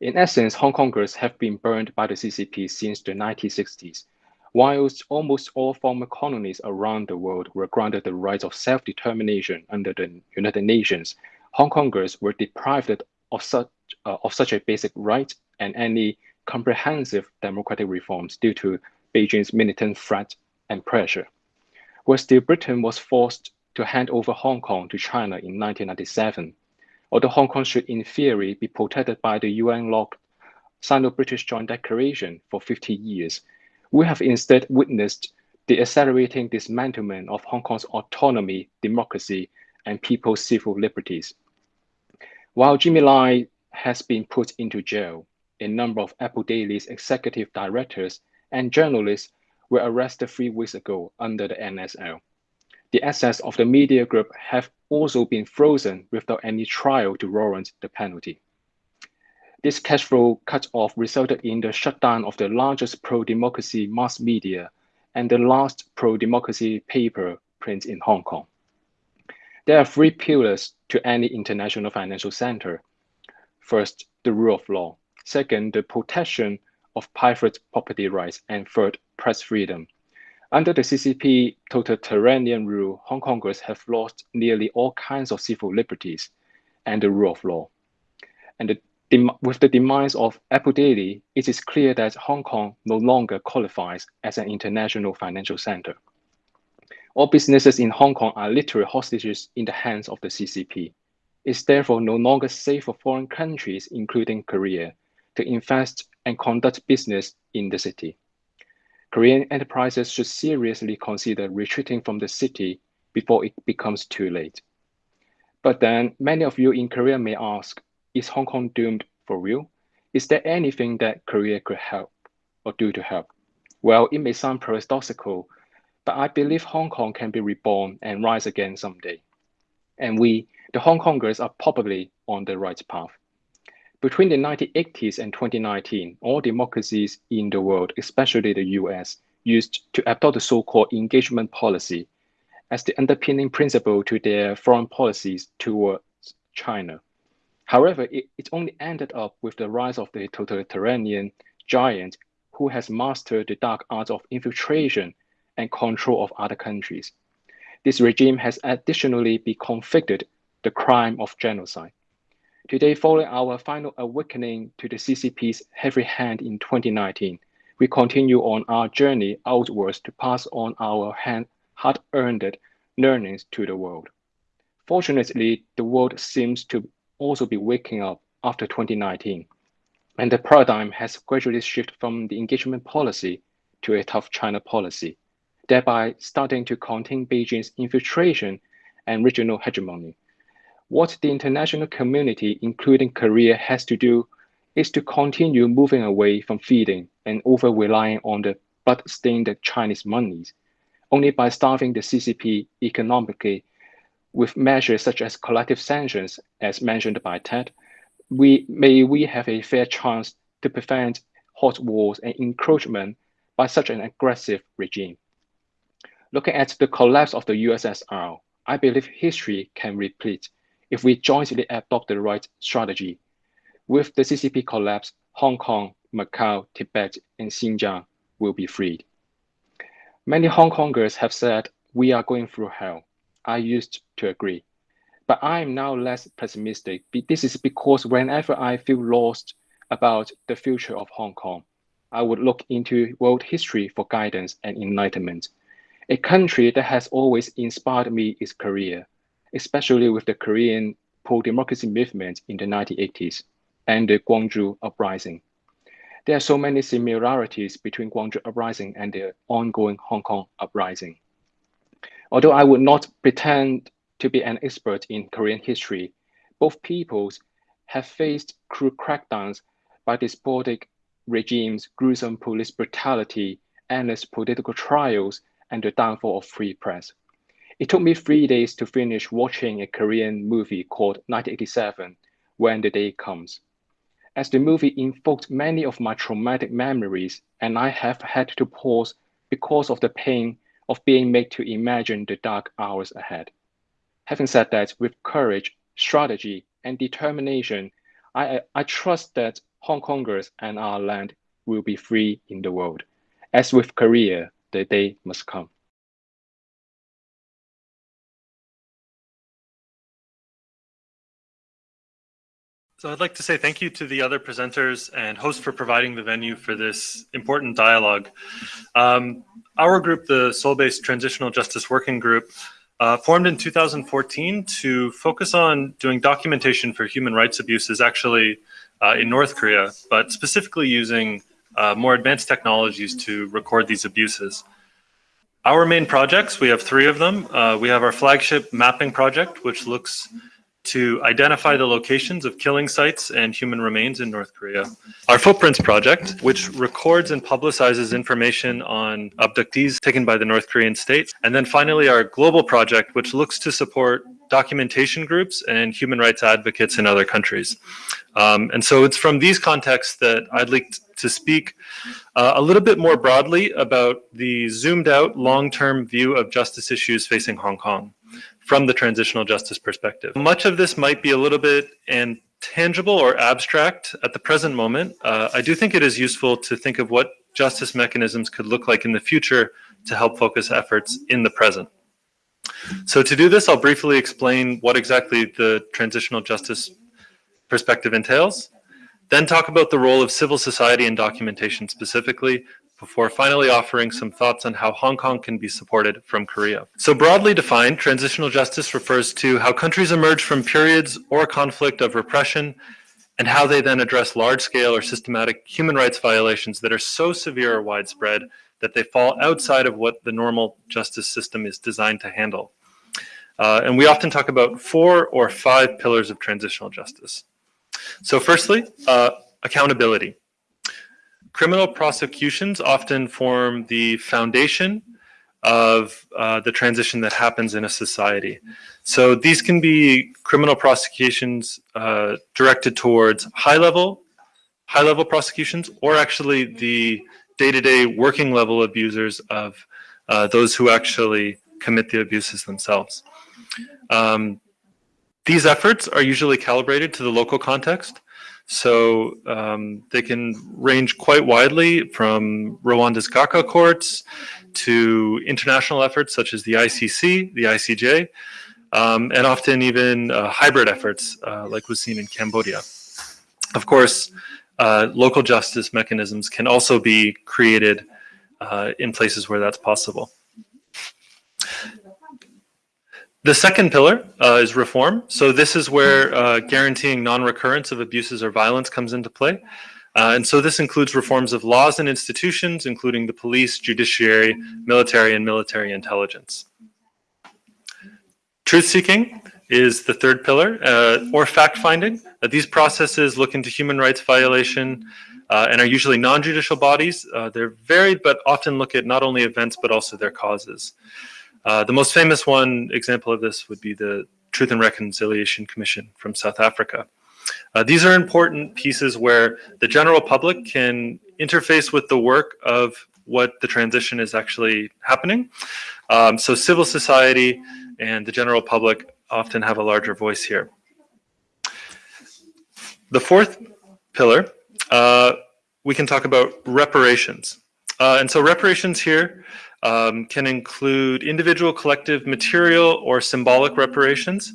In essence, Hong Kongers have been burned by the CCP since the 1960s, Whilst almost all former colonies around the world were granted the right of self-determination under the United Nations, Hong Kongers were deprived of such, uh, of such a basic right and any comprehensive democratic reforms due to Beijing's militant threat and pressure. Where still Britain was forced to hand over Hong Kong to China in 1997, although Hong Kong should in theory be protected by the UN-locked Sino-British Joint Declaration for 50 years, we have instead witnessed the accelerating dismantlement of Hong Kong's autonomy, democracy, and people's civil liberties. While Jimmy Lai has been put into jail, a number of Apple Daily's executive directors and journalists were arrested three weeks ago under the NSL. The assets of the media group have also been frozen without any trial to warrant the penalty. This cash flow cut-off resulted in the shutdown of the largest pro-democracy mass media and the last pro-democracy paper print in Hong Kong. There are three pillars to any international financial center. First, the rule of law. Second, the protection of private property rights. And third, press freedom. Under the CCP totalitarian rule, Hong Kongers have lost nearly all kinds of civil liberties and the rule of law. And the with the demise of Apple Daily, it is clear that Hong Kong no longer qualifies as an international financial center. All businesses in Hong Kong are literally hostages in the hands of the CCP. It's therefore no longer safe for foreign countries, including Korea, to invest and conduct business in the city. Korean enterprises should seriously consider retreating from the city before it becomes too late. But then many of you in Korea may ask, is Hong Kong doomed for real? Is there anything that Korea could help or do to help? Well, it may sound paradoxical, but I believe Hong Kong can be reborn and rise again someday. And we, the Hong Kongers, are probably on the right path. Between the 1980s and 2019, all democracies in the world, especially the US, used to adopt the so-called engagement policy as the underpinning principle to their foreign policies towards China. However, it, it only ended up with the rise of the totalitarian giant who has mastered the dark arts of infiltration and control of other countries. This regime has additionally been convicted the crime of genocide. Today, following our final awakening to the CCP's heavy hand in 2019, we continue on our journey outwards to pass on our hard-earned learnings to the world. Fortunately, the world seems to also be waking up after 2019, and the paradigm has gradually shifted from the engagement policy to a tough China policy, thereby starting to contain Beijing's infiltration and regional hegemony. What the international community, including Korea, has to do is to continue moving away from feeding and over relying on the blood-stained Chinese monies. Only by starving the CCP economically with measures such as collective sanctions, as mentioned by Ted, we may we have a fair chance to prevent hot wars and encroachment by such an aggressive regime. Looking at the collapse of the USSR, I believe history can repeat if we jointly adopt the right strategy. With the CCP collapse, Hong Kong, Macau, Tibet, and Xinjiang will be freed. Many Hong Kongers have said, we are going through hell. I used to agree. But I am now less pessimistic. This is because whenever I feel lost about the future of Hong Kong, I would look into world history for guidance and enlightenment. A country that has always inspired me is Korea, especially with the Korean pro-democracy movement in the 1980s and the Gwangju Uprising. There are so many similarities between Gwangju Uprising and the ongoing Hong Kong Uprising. Although I would not pretend to be an expert in Korean history, both peoples have faced cruel crackdowns by despotic regimes, gruesome police brutality, endless political trials, and the downfall of free press. It took me three days to finish watching a Korean movie called 1987, When the Day Comes. As the movie invoked many of my traumatic memories, and I have had to pause because of the pain of being made to imagine the dark hours ahead. Having said that, with courage, strategy, and determination, I, I trust that Hong Kongers and our land will be free in the world. As with Korea, the day must come. So I'd like to say thank you to the other presenters and hosts for providing the venue for this important dialogue. Um, our group, the Seoul-based Transitional Justice Working Group, uh, formed in 2014 to focus on doing documentation for human rights abuses actually uh, in North Korea, but specifically using uh, more advanced technologies to record these abuses. Our main projects, we have three of them. Uh, we have our flagship mapping project, which looks to identify the locations of killing sites and human remains in North Korea. Our Footprints project, which records and publicizes information on abductees taken by the North Korean state. And then finally, our global project, which looks to support documentation groups and human rights advocates in other countries. Um, and so it's from these contexts that I'd like to speak uh, a little bit more broadly about the zoomed out long-term view of justice issues facing Hong Kong from the transitional justice perspective. Much of this might be a little bit intangible or abstract at the present moment. Uh, I do think it is useful to think of what justice mechanisms could look like in the future to help focus efforts in the present. So to do this, I'll briefly explain what exactly the transitional justice perspective entails, then talk about the role of civil society in documentation specifically, before finally offering some thoughts on how Hong Kong can be supported from Korea. So broadly defined, transitional justice refers to how countries emerge from periods or conflict of repression and how they then address large-scale or systematic human rights violations that are so severe or widespread that they fall outside of what the normal justice system is designed to handle. Uh, and we often talk about four or five pillars of transitional justice. So firstly, uh, accountability. Criminal prosecutions often form the foundation of uh, the transition that happens in a society. So these can be criminal prosecutions uh, directed towards high level, high level prosecutions, or actually the day-to-day working level abusers of uh, those who actually commit the abuses themselves. Um, these efforts are usually calibrated to the local context. So um, they can range quite widely from Rwanda's Gacaca courts to international efforts such as the ICC, the ICJ, um, and often even uh, hybrid efforts uh, like was seen in Cambodia. Of course, uh, local justice mechanisms can also be created uh, in places where that's possible. The second pillar uh, is reform. So this is where uh, guaranteeing non-recurrence of abuses or violence comes into play. Uh, and so this includes reforms of laws and institutions, including the police, judiciary, military, and military intelligence. Truth-seeking is the third pillar, uh, or fact-finding. Uh, these processes look into human rights violation uh, and are usually non-judicial bodies. they're varied, but often look at not only events, but also their causes. Uh, the most famous one example of this would be the Truth and Reconciliation Commission from South Africa. Uh, these are important pieces where the general public can interface with the work of what the transition is actually happening. Um, so civil society and the general public often have a larger voice here. The fourth pillar, uh, we can talk about reparations. Uh, and so reparations here um, can include individual, collective, material, or symbolic reparations.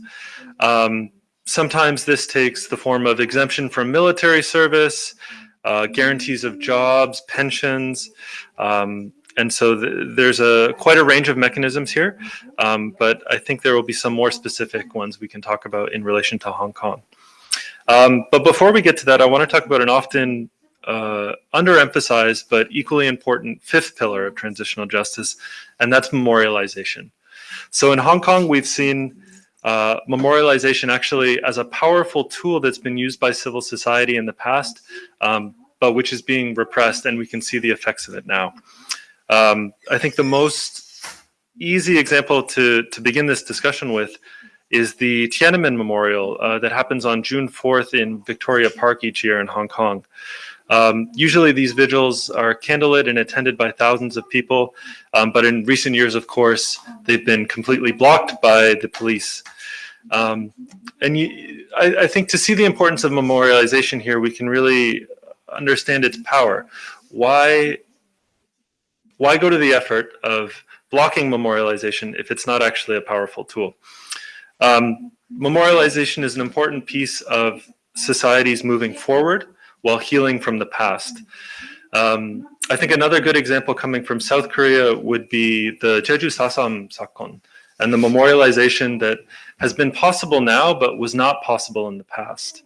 Um, sometimes this takes the form of exemption from military service, uh, guarantees of jobs, pensions, um, and so th there's a quite a range of mechanisms here, um, but I think there will be some more specific ones we can talk about in relation to Hong Kong. Um, but before we get to that, I want to talk about an often uh, underemphasized but equally important fifth pillar of transitional justice, and that's memorialization. So in Hong Kong, we've seen uh, memorialization actually as a powerful tool that's been used by civil society in the past, um, but which is being repressed, and we can see the effects of it now. Um, I think the most easy example to, to begin this discussion with is the Tiananmen Memorial uh, that happens on June 4th in Victoria Park each year in Hong Kong. Um, usually these vigils are candlelit and attended by thousands of people, um, but in recent years, of course, they've been completely blocked by the police. Um, and you, I, I, think to see the importance of memorialization here, we can really understand its power. Why, why go to the effort of blocking memorialization if it's not actually a powerful tool? Um, memorialization is an important piece of societies moving forward while healing from the past. Um, I think another good example coming from South Korea would be the Jeju Sasam Sakon and the memorialization that has been possible now but was not possible in the past.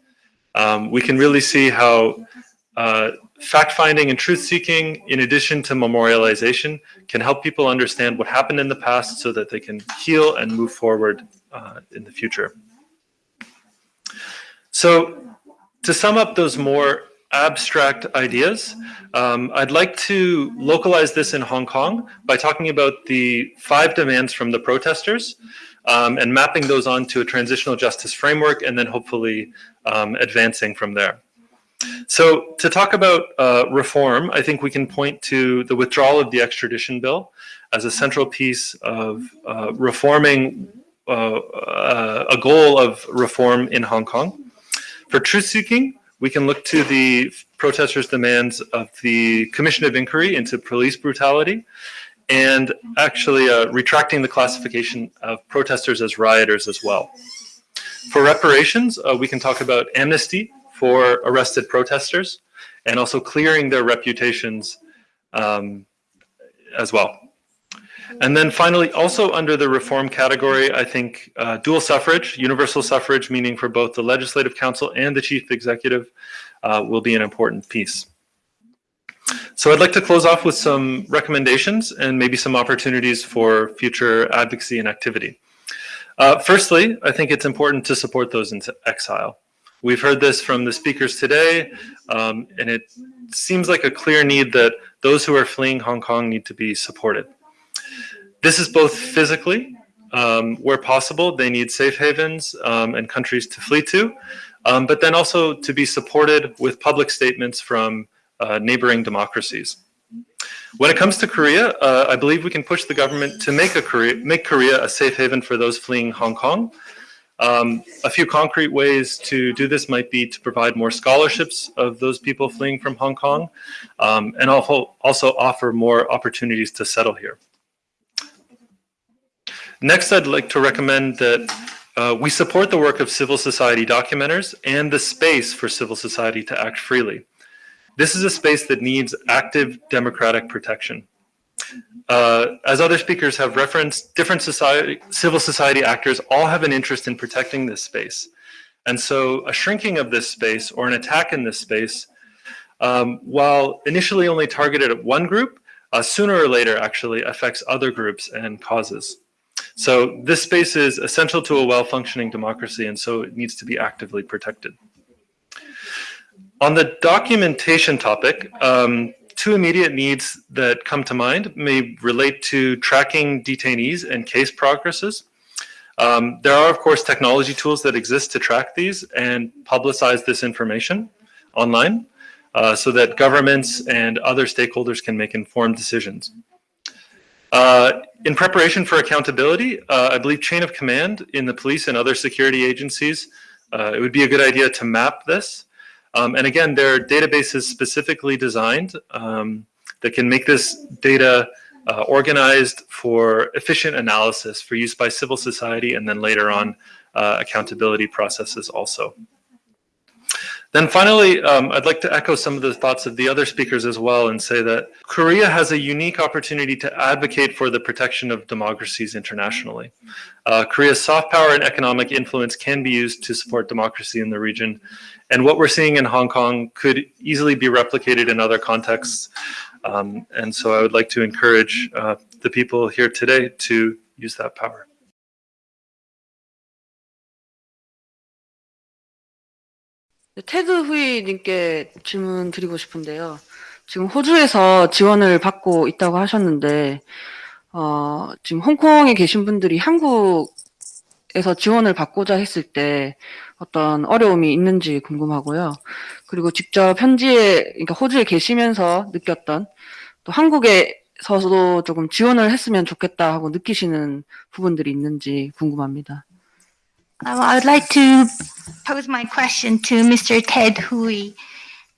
Um, we can really see how uh, fact-finding and truth-seeking, in addition to memorialization, can help people understand what happened in the past so that they can heal and move forward uh, in the future. So to sum up those more abstract ideas, um, I'd like to localize this in Hong Kong by talking about the five demands from the protesters um, and mapping those onto a transitional justice framework and then hopefully um, advancing from there. So to talk about uh, reform, I think we can point to the withdrawal of the extradition bill as a central piece of uh, reforming uh, uh a goal of reform in Hong Kong. For truth-seeking, we can look to the protesters' demands of the Commission of Inquiry into police brutality and actually uh, retracting the classification of protesters as rioters as well. For reparations, uh, we can talk about amnesty for arrested protesters and also clearing their reputations um, as well. And then finally, also under the reform category, I think uh, dual suffrage, universal suffrage, meaning for both the Legislative Council and the Chief Executive, uh, will be an important piece. So I'd like to close off with some recommendations and maybe some opportunities for future advocacy and activity. Uh, firstly, I think it's important to support those in exile. We've heard this from the speakers today, um, and it seems like a clear need that those who are fleeing Hong Kong need to be supported. This is both physically, um, where possible, they need safe havens um, and countries to flee to, um, but then also to be supported with public statements from uh, neighboring democracies. When it comes to Korea, uh, I believe we can push the government to make a Korea make Korea a safe haven for those fleeing Hong Kong. Um, a few concrete ways to do this might be to provide more scholarships of those people fleeing from Hong Kong, um, and also offer more opportunities to settle here. Next, I'd like to recommend that uh, we support the work of civil society documenters and the space for civil society to act freely. This is a space that needs active democratic protection. Uh, as other speakers have referenced, different society, civil society actors all have an interest in protecting this space. And so a shrinking of this space or an attack in this space, um, while initially only targeted at one group, uh, sooner or later actually affects other groups and causes. So this space is essential to a well-functioning democracy, and so it needs to be actively protected. On the documentation topic, um, two immediate needs that come to mind may relate to tracking detainees and case progresses. Um, there are, of course, technology tools that exist to track these and publicize this information online uh, so that governments and other stakeholders can make informed decisions. Uh, in preparation for accountability, uh, I believe chain of command in the police and other security agencies, uh, it would be a good idea to map this. Um, and again, there are databases specifically designed um, that can make this data uh, organized for efficient analysis for use by civil society and then later on uh, accountability processes also. Then finally, um, I'd like to echo some of the thoughts of the other speakers as well and say that Korea has a unique opportunity to advocate for the protection of democracies internationally. Uh, Korea's soft power and economic influence can be used to support democracy in the region. And what we're seeing in Hong Kong could easily be replicated in other contexts. Um, and so I would like to encourage uh, the people here today to use that power. 테드 후이님께 질문 드리고 싶은데요. 지금 호주에서 지원을 받고 있다고 하셨는데, 어, 지금 홍콩에 계신 분들이 한국에서 지원을 받고자 했을 때 어떤 어려움이 있는지 궁금하고요. 그리고 직접 현지에, 그러니까 호주에 계시면서 느꼈던 또 한국에서도 조금 지원을 했으면 좋겠다 하고 느끼시는 부분들이 있는지 궁금합니다. Um, I would like to pose my question to Mr. Ted Hui.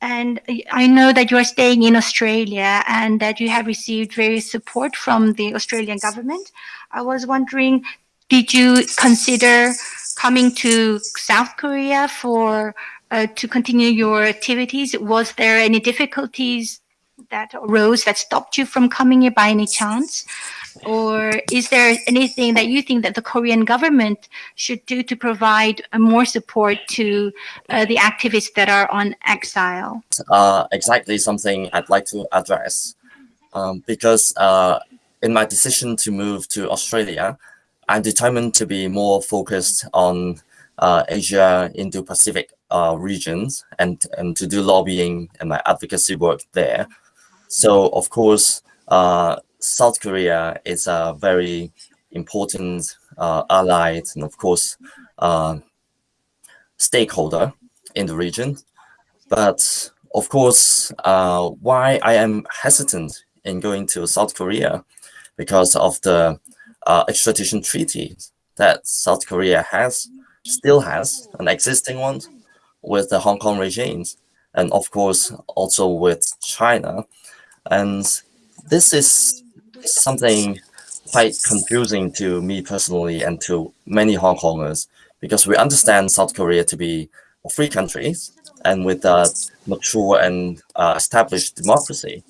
And I know that you are staying in Australia and that you have received various support from the Australian government. I was wondering, did you consider coming to South Korea for uh, to continue your activities? Was there any difficulties that arose that stopped you from coming here by any chance? Or is there anything that you think that the Korean government should do to provide more support to uh, the activists that are on exile? Uh, exactly something I'd like to address. Um, because uh, in my decision to move to Australia, I'm determined to be more focused on uh, Asia, Indo-Pacific uh, regions and, and to do lobbying and my advocacy work there. So of course, uh, South Korea is a very important uh, ally and of course uh, stakeholder in the region. But of course, uh, why I am hesitant in going to South Korea because of the uh, extradition treaty that South Korea has, still has, an existing one with the Hong Kong regimes, and of course also with China. And this is something quite confusing to me personally and to many Hong Kongers because we understand South Korea to be a free country and with a mature and uh, established democracy.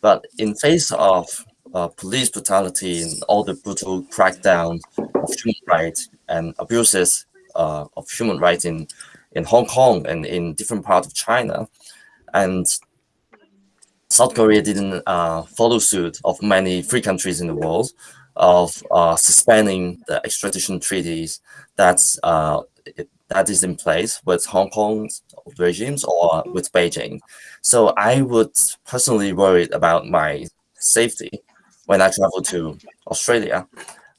But in face of uh, police brutality and all the brutal crackdown of human rights and abuses uh, of human rights in, in Hong Kong and in different parts of China, and South Korea didn't uh, follow suit of many free countries in the world of uh, suspending the extradition treaties that's uh, that is in place with Hong Kong's regimes or with Beijing. So I would personally worry about my safety when I travel to Australia,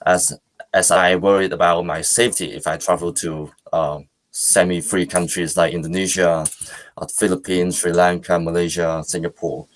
as as I worried about my safety if I travel to uh, semi-free countries like Indonesia, uh, Philippines, Sri Lanka, Malaysia, Singapore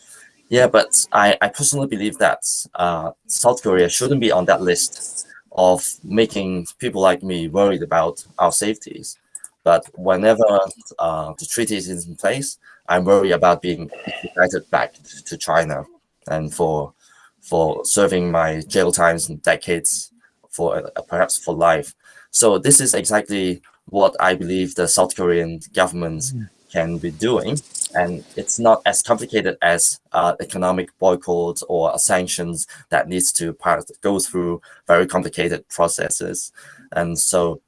Yeah, but I, I personally believe that uh, South Korea shouldn't be on that list of making people like me worried about our safeties. But whenever uh, the treaty is in place, I'm worried about being extradited back to China and for for serving my jail times and decades for uh, perhaps for life. So this is exactly what I believe the South Korean government mm. Can be doing. And it's not as complicated as uh, economic boycotts or sanctions that needs to go through very complicated processes. And so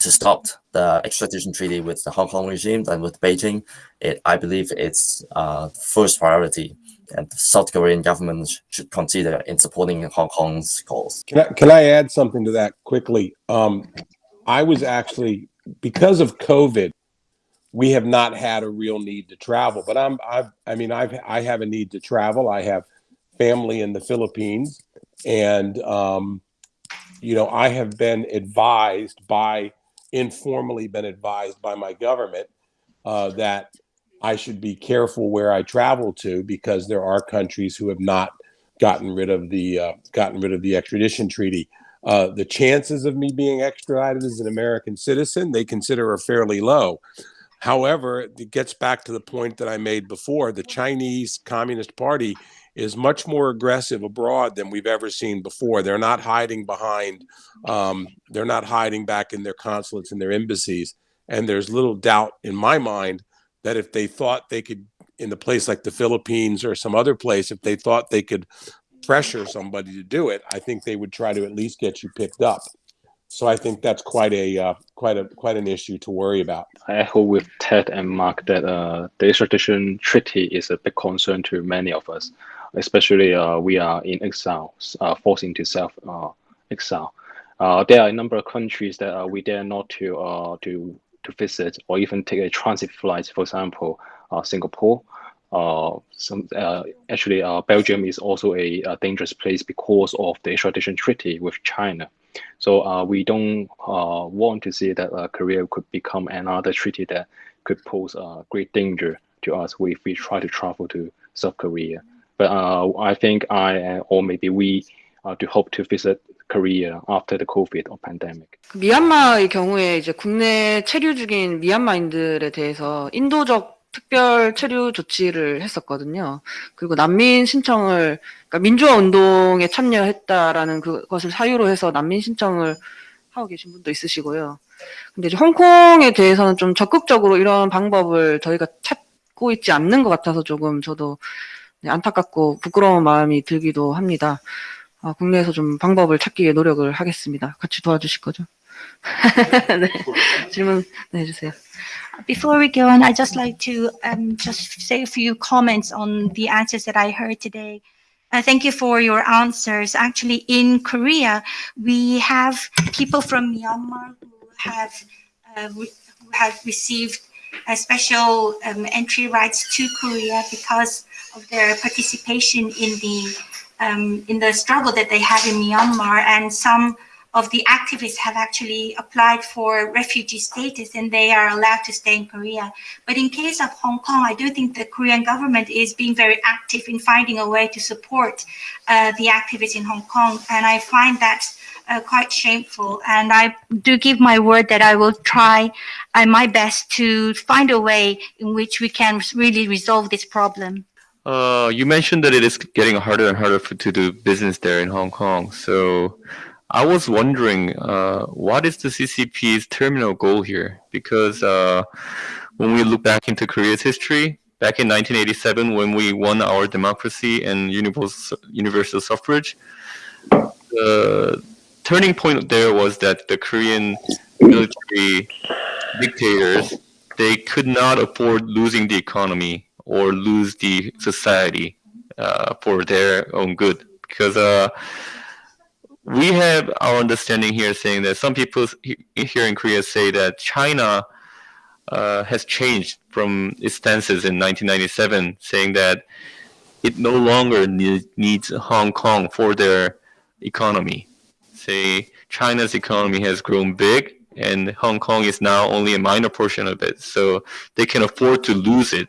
to stop the extradition treaty with the Hong Kong regime and with Beijing, it, I believe it's uh, first priority and the South Korean government should consider in supporting Hong Kong's cause. Can I, can I add something to that quickly? Um, I was actually, because of COVID, we have not had a real need to travel, but I'm, I've, I mean, I've, I have a need to travel. I have family in the Philippines and, um, you know, I have been advised by, informally been advised by my government uh, that I should be careful where I travel to because there are countries who have not gotten rid of the uh, gotten rid of the extradition treaty. Uh, the chances of me being extradited as an American citizen they consider are fairly low. However, it gets back to the point that I made before. The Chinese Communist Party is much more aggressive abroad than we've ever seen before. They're not hiding behind, um, they're not hiding back in their consulates and their embassies. And there's little doubt in my mind that if they thought they could in a place like the Philippines or some other place, if they thought they could pressure somebody to do it, I think they would try to at least get you picked up. So I think that's quite a uh, quite a quite an issue to worry about. I echo with Ted and Mark that uh, the extradition treaty is a big concern to many of us, especially uh, we are in exile, uh, forced into self uh, exile. Uh, there are a number of countries that we dare not to to to visit or even take a transit flight, for example, Singapore. Some actually, Belgium is also a, a, dangerous place because of the extradition treaty with China. So uh, we don't uh, want to see that uh, Korea could become another treaty that could pose a great danger to us if we try to travel to South Korea. But I think I or maybe we to hope to visit Korea after the COVID or pandemic. 미얀마의 경우에 이제 국내 체류 중인 미얀마인들에 대해서 인도적 특별 체류 조치를 했었거든요. 그리고 난민 신청을 그러니까 민주화 운동에 참여했다라는 그것을 사유로 해서 난민 신청을 하고 계신 분도 있으시고요. 근데 이제 홍콩에 대해서는 좀 적극적으로 이런 방법을 저희가 찾고 있지 않는 것 같아서 조금 저도 안타깝고 부끄러운 마음이 들기도 합니다. 어, 국내에서 좀 방법을 찾기 위해 노력을 하겠습니다. 같이 도와주실 거죠? Before we go on, I'd just like to um, just say a few comments on the answers that I heard today. Uh, thank you for your answers. Actually, in Korea, we have people from Myanmar who have, uh, who have received a special um, entry rights to Korea because of their participation in the um, in the struggle that they have in Myanmar, and some of the activists have actually applied for refugee status and they are allowed to stay in Korea. But in case of Hong Kong, I do think the Korean government is being very active in finding a way to support uh, the activists in Hong Kong. And I find that uh, quite shameful. And I do give my word that I will try uh, my best to find a way in which we can really resolve this problem. Uh, you mentioned that it is getting harder and harder for, to do business there in Hong Kong. So I was wondering, uh, what is the CCP's terminal goal here? Because uh, when we look back into Korea's history, back in 1987, when we won our democracy and universal, universal suffrage, the turning point there was that the Korean military dictators, they could not afford losing the economy or lose the society uh, for their own good. Because uh, we have our understanding here saying that some people here in Korea say that China uh, has changed from its stances in 1997, saying that it no longer need, needs Hong Kong for their economy. Say China's economy has grown big and Hong Kong is now only a minor portion of it. So they can afford to lose it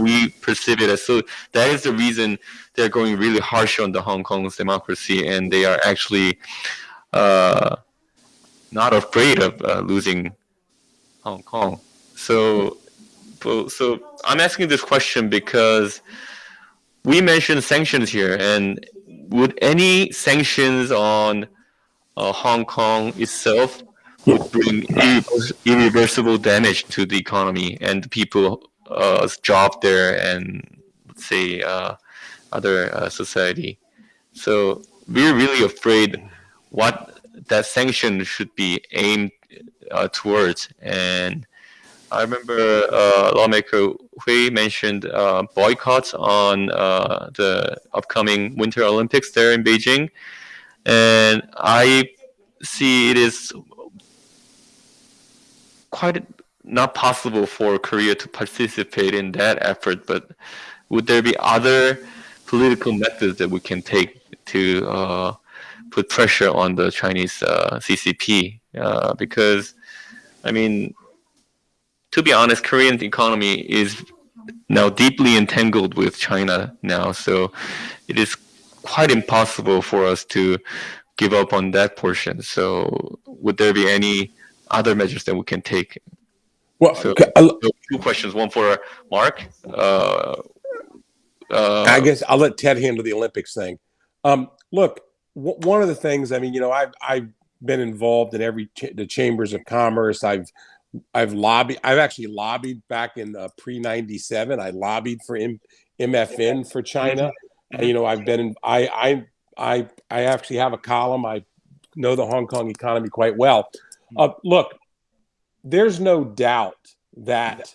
we perceive it as so. That is the reason they're going really harsh on the Hong Kong's democracy, and they are actually uh, not afraid of uh, losing Hong Kong. So, so I'm asking this question because we mentioned sanctions here, and would any sanctions on uh, Hong Kong itself would bring irreversible damage to the economy and people's uh, job there and let's say uh, other uh, society. So we're really afraid what that sanction should be aimed towards. And I remember lawmaker Hui mentioned boycotts on the upcoming Winter Olympics there in Beijing. And I see it is quite not possible for Korea to participate in that effort, but would there be other political methods that we can take to uh, put pressure on the Chinese uh, CCP? Uh, because, I mean, to be honest, Korean economy is now deeply entangled with China now, so it is quite impossible for us to give up on that portion. So, would there be any other measures that we can take? Well, so, so two questions. One for Mark. Uh, uh, I guess I'll let Ted handle the Olympics thing. Um, look, w- one of the things, I mean, you know, I've I've been involved in every ch- the chambers of commerce. I've I've lobbied. I've actually lobbied back in uh, pre '97. I lobbied for M- MFN for China. And, you know, I've been in. I I I I actually have a column. I know the Hong Kong economy quite well. Uh, look, there's no doubt that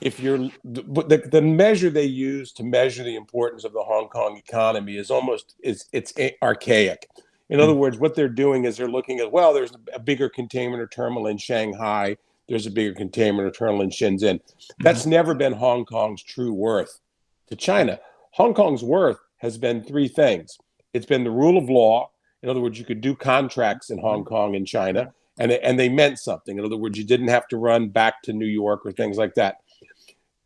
if you're the, the measure they use to measure the importance of the Hong Kong economy is almost is it's archaic. In other mm. words, what they're doing is they're looking at well, there's a bigger container terminal in Shanghai, there's a bigger container terminal in Shenzhen. Mm-hmm. That's never been Hong Kong's true worth to China. Hong Kong's worth has been three things. It's been the rule of law. In other words, you could do contracts in Hong mm-hmm. Kong and China, and they, and they meant something. In other words, you didn't have to run back to New York or things like that.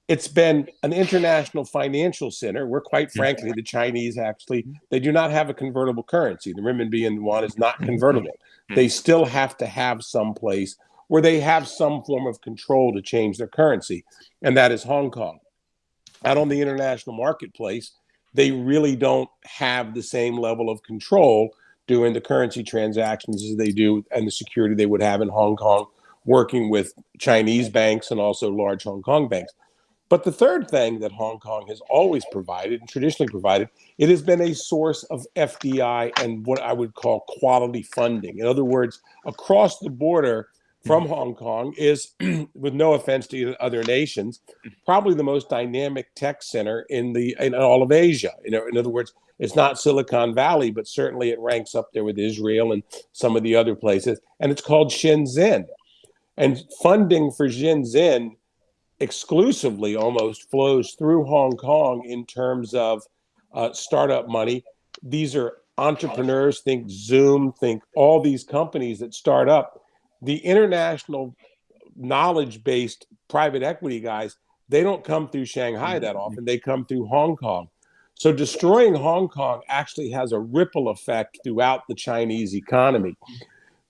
It's been an international financial center where, quite frankly, the Chinese actually mm-hmm. they do not have a convertible currency. The renminbi and yuan is not mm-hmm. convertible. Mm-hmm. They still have to have some place where they have some form of control to change their currency, and that is Hong Kong. Out on the international marketplace, they really don't have the same level of control doing the currency transactions as they do and the security they would have in Hong Kong, working with Chinese banks and also large Hong Kong banks. But the third thing that Hong Kong has always provided and traditionally provided, it has been a source of FDI and what I would call quality funding. In other words, across the border from Hong Kong is, with no offense to other nations, probably the most dynamic tech center in the in all of Asia. You know, in other words, it's not Silicon Valley, but certainly it ranks up there with Israel and some of the other places. And it's called Shenzhen. And funding for Shenzhen exclusively almost flows through Hong Kong in terms of uh, startup money. These are entrepreneurs, think Zoom, think all these companies that start up. The international knowledge based private equity guys, they don't come through Shanghai that mm-hmm. often, they come through Hong Kong. So destroying Hong Kong actually has a ripple effect throughout the Chinese economy.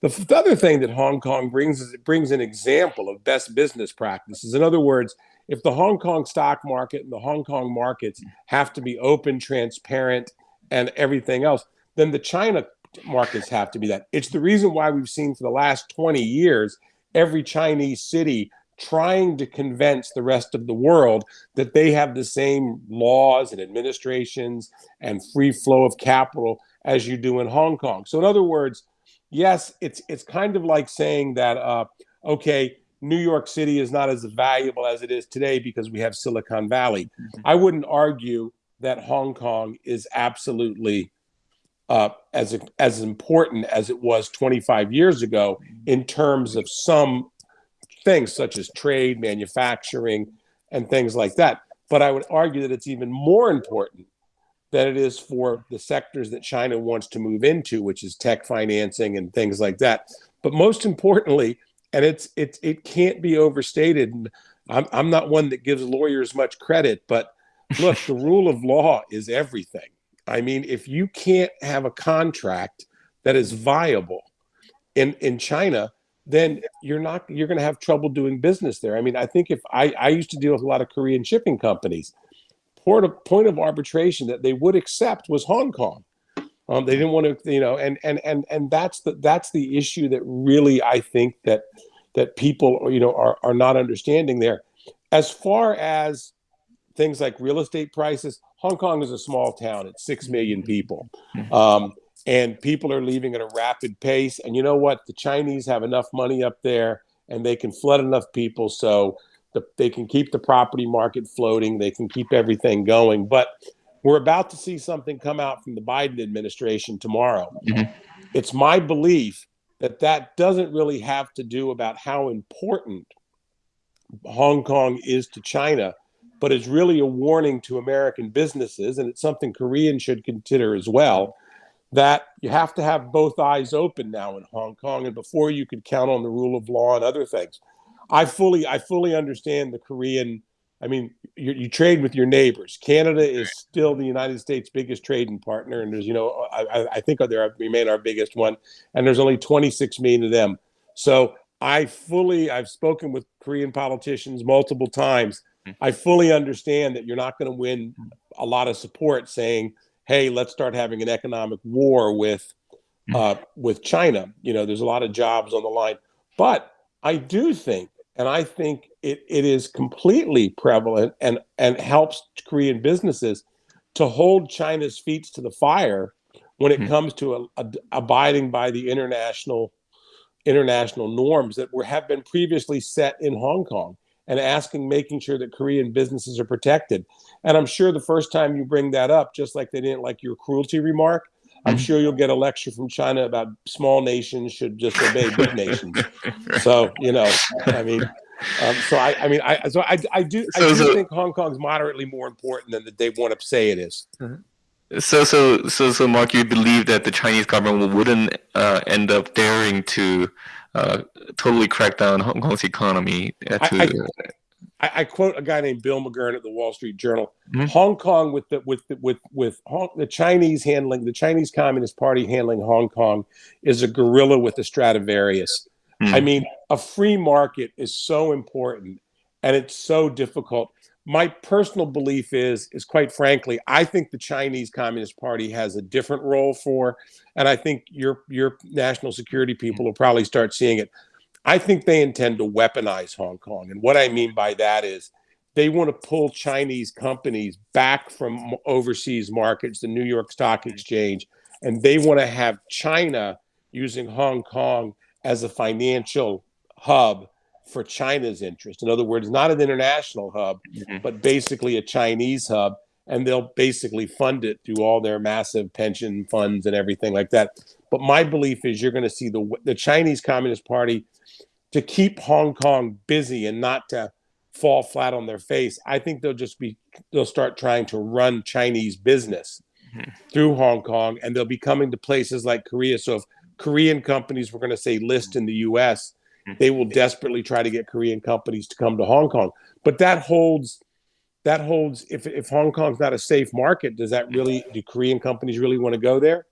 The, the other thing that Hong Kong brings is it brings an example of best business practices. In other words, if the Hong Kong stock market and the Hong Kong markets have to be open, transparent, and everything else, then the China markets have to be that. It's the reason why we've seen for the last 20 years every Chinese city trying to convince the rest of the world that they have the same laws and administrations and free flow of capital as you do in Hong Kong. So in other words, yes, it's it's kind of like saying that uh, okay, New York City is not as valuable as it is today because we have Silicon Valley. I wouldn't argue that Hong Kong is absolutely uh, as as important as it was 25 years ago in terms of some things such as trade, manufacturing, and things like that. But I would argue that it's even more important than it is for the sectors that China wants to move into, which is tech financing and things like that. But most importantly, and it's it's it can't be overstated. I'm I'm not one that gives lawyers much credit, but look, the rule of law is everything. I mean, if you can't have a contract that is viable in in China, then you're not you're going to have trouble doing business there. I mean, I think if I I used to deal with a lot of Korean shipping companies, point of point of arbitration that they would accept was Hong Kong. Um, they didn't want to, you know, and and and and that's the that's the issue that really I think that that people you know are are not understanding there. As far as things like real estate prices, Hong Kong is a small town. It's six million people. Um, and people are leaving at a rapid pace. And you know what? The Chinese have enough money up there, and they can flood enough people so the, they can keep the property market floating. They can keep everything going. But we're about to see something come out from the Biden administration tomorrow. Mhm. It's my belief that that doesn't really have to do about how important Hong Kong is to China, but is really a warning to American businesses, and it's something Koreans should consider as well. That you have to have both eyes open now in Hong Kong, and before you could count on the rule of law and other things. I fully, I fully understand the Korean. I mean, you, you trade with your neighbors. Canada is still the United States' biggest trading partner, and there's, you know, I, I- I think they remain our biggest one, and there's only 26 million of them. So I fully, I've spoken with Korean politicians multiple times. I fully understand that you're not going to win a lot of support saying, "Hey, let's start having an economic war with uh, with China." You know, there's a lot of jobs on the line, but I do think, and I think it, it is completely prevalent and and helps Korean businesses to hold China's feet to the fire when it Mhm. comes to a, a- abiding by the international international norms that were have been previously set in Hong Kong and asking making sure that Korean businesses are protected. And I'm sure the first time you bring that up, just like they didn't like your cruelty remark, I'm Mhm. sure you'll get a lecture from China about small nations should just obey big nations. So you know, I mean, um, so I, I mean, I, so I, I do, I So- do so- think Hong Kong's moderately more important than that they want to say it is. So, so, so, so, Mark, you believe that the Chinese government wouldn't uh, end up daring to uh, totally crack down Hong Kong's economy? uh, I- to, I, I quote a guy named Bill McGurn at the Wall Street Journal. Mhm. Hong Kong with the with the, with with Hong, the Chinese handling the Chinese Communist Party handling Hong Kong is a gorilla with a Stradivarius. Hmm. I mean, a free market is so important, and it's so difficult. My personal belief is is quite frankly, I think the Chinese Communist Party has a different role for, and I think your your national security hmm. people will probably start seeing it. I think they intend to weaponize Hong Kong. And what I mean by that is they want to pull Chinese companies back from overseas markets, the New York Stock hmm. Exchange, and they want to have China using Hong Kong as a financial hub for China's interest. In other words, not an international hub, Mhm. but basically a Chinese hub. And they'll basically fund it through all their massive pension funds and everything like that. But my belief is you're going to see the the Chinese Communist Party to keep Hong Kong busy and not to fall flat on their face. I think they'll just be they'll start trying to run Chinese business Mhm. through Hong Kong, and they'll be coming to places like Korea. So if Korean companies were going to say list in the U.S.. they will desperately try to get Korean companies to come to Hong Kong. But that holds that holds if if Hong Kong's not a safe market, does that really do Korean companies really want to go there?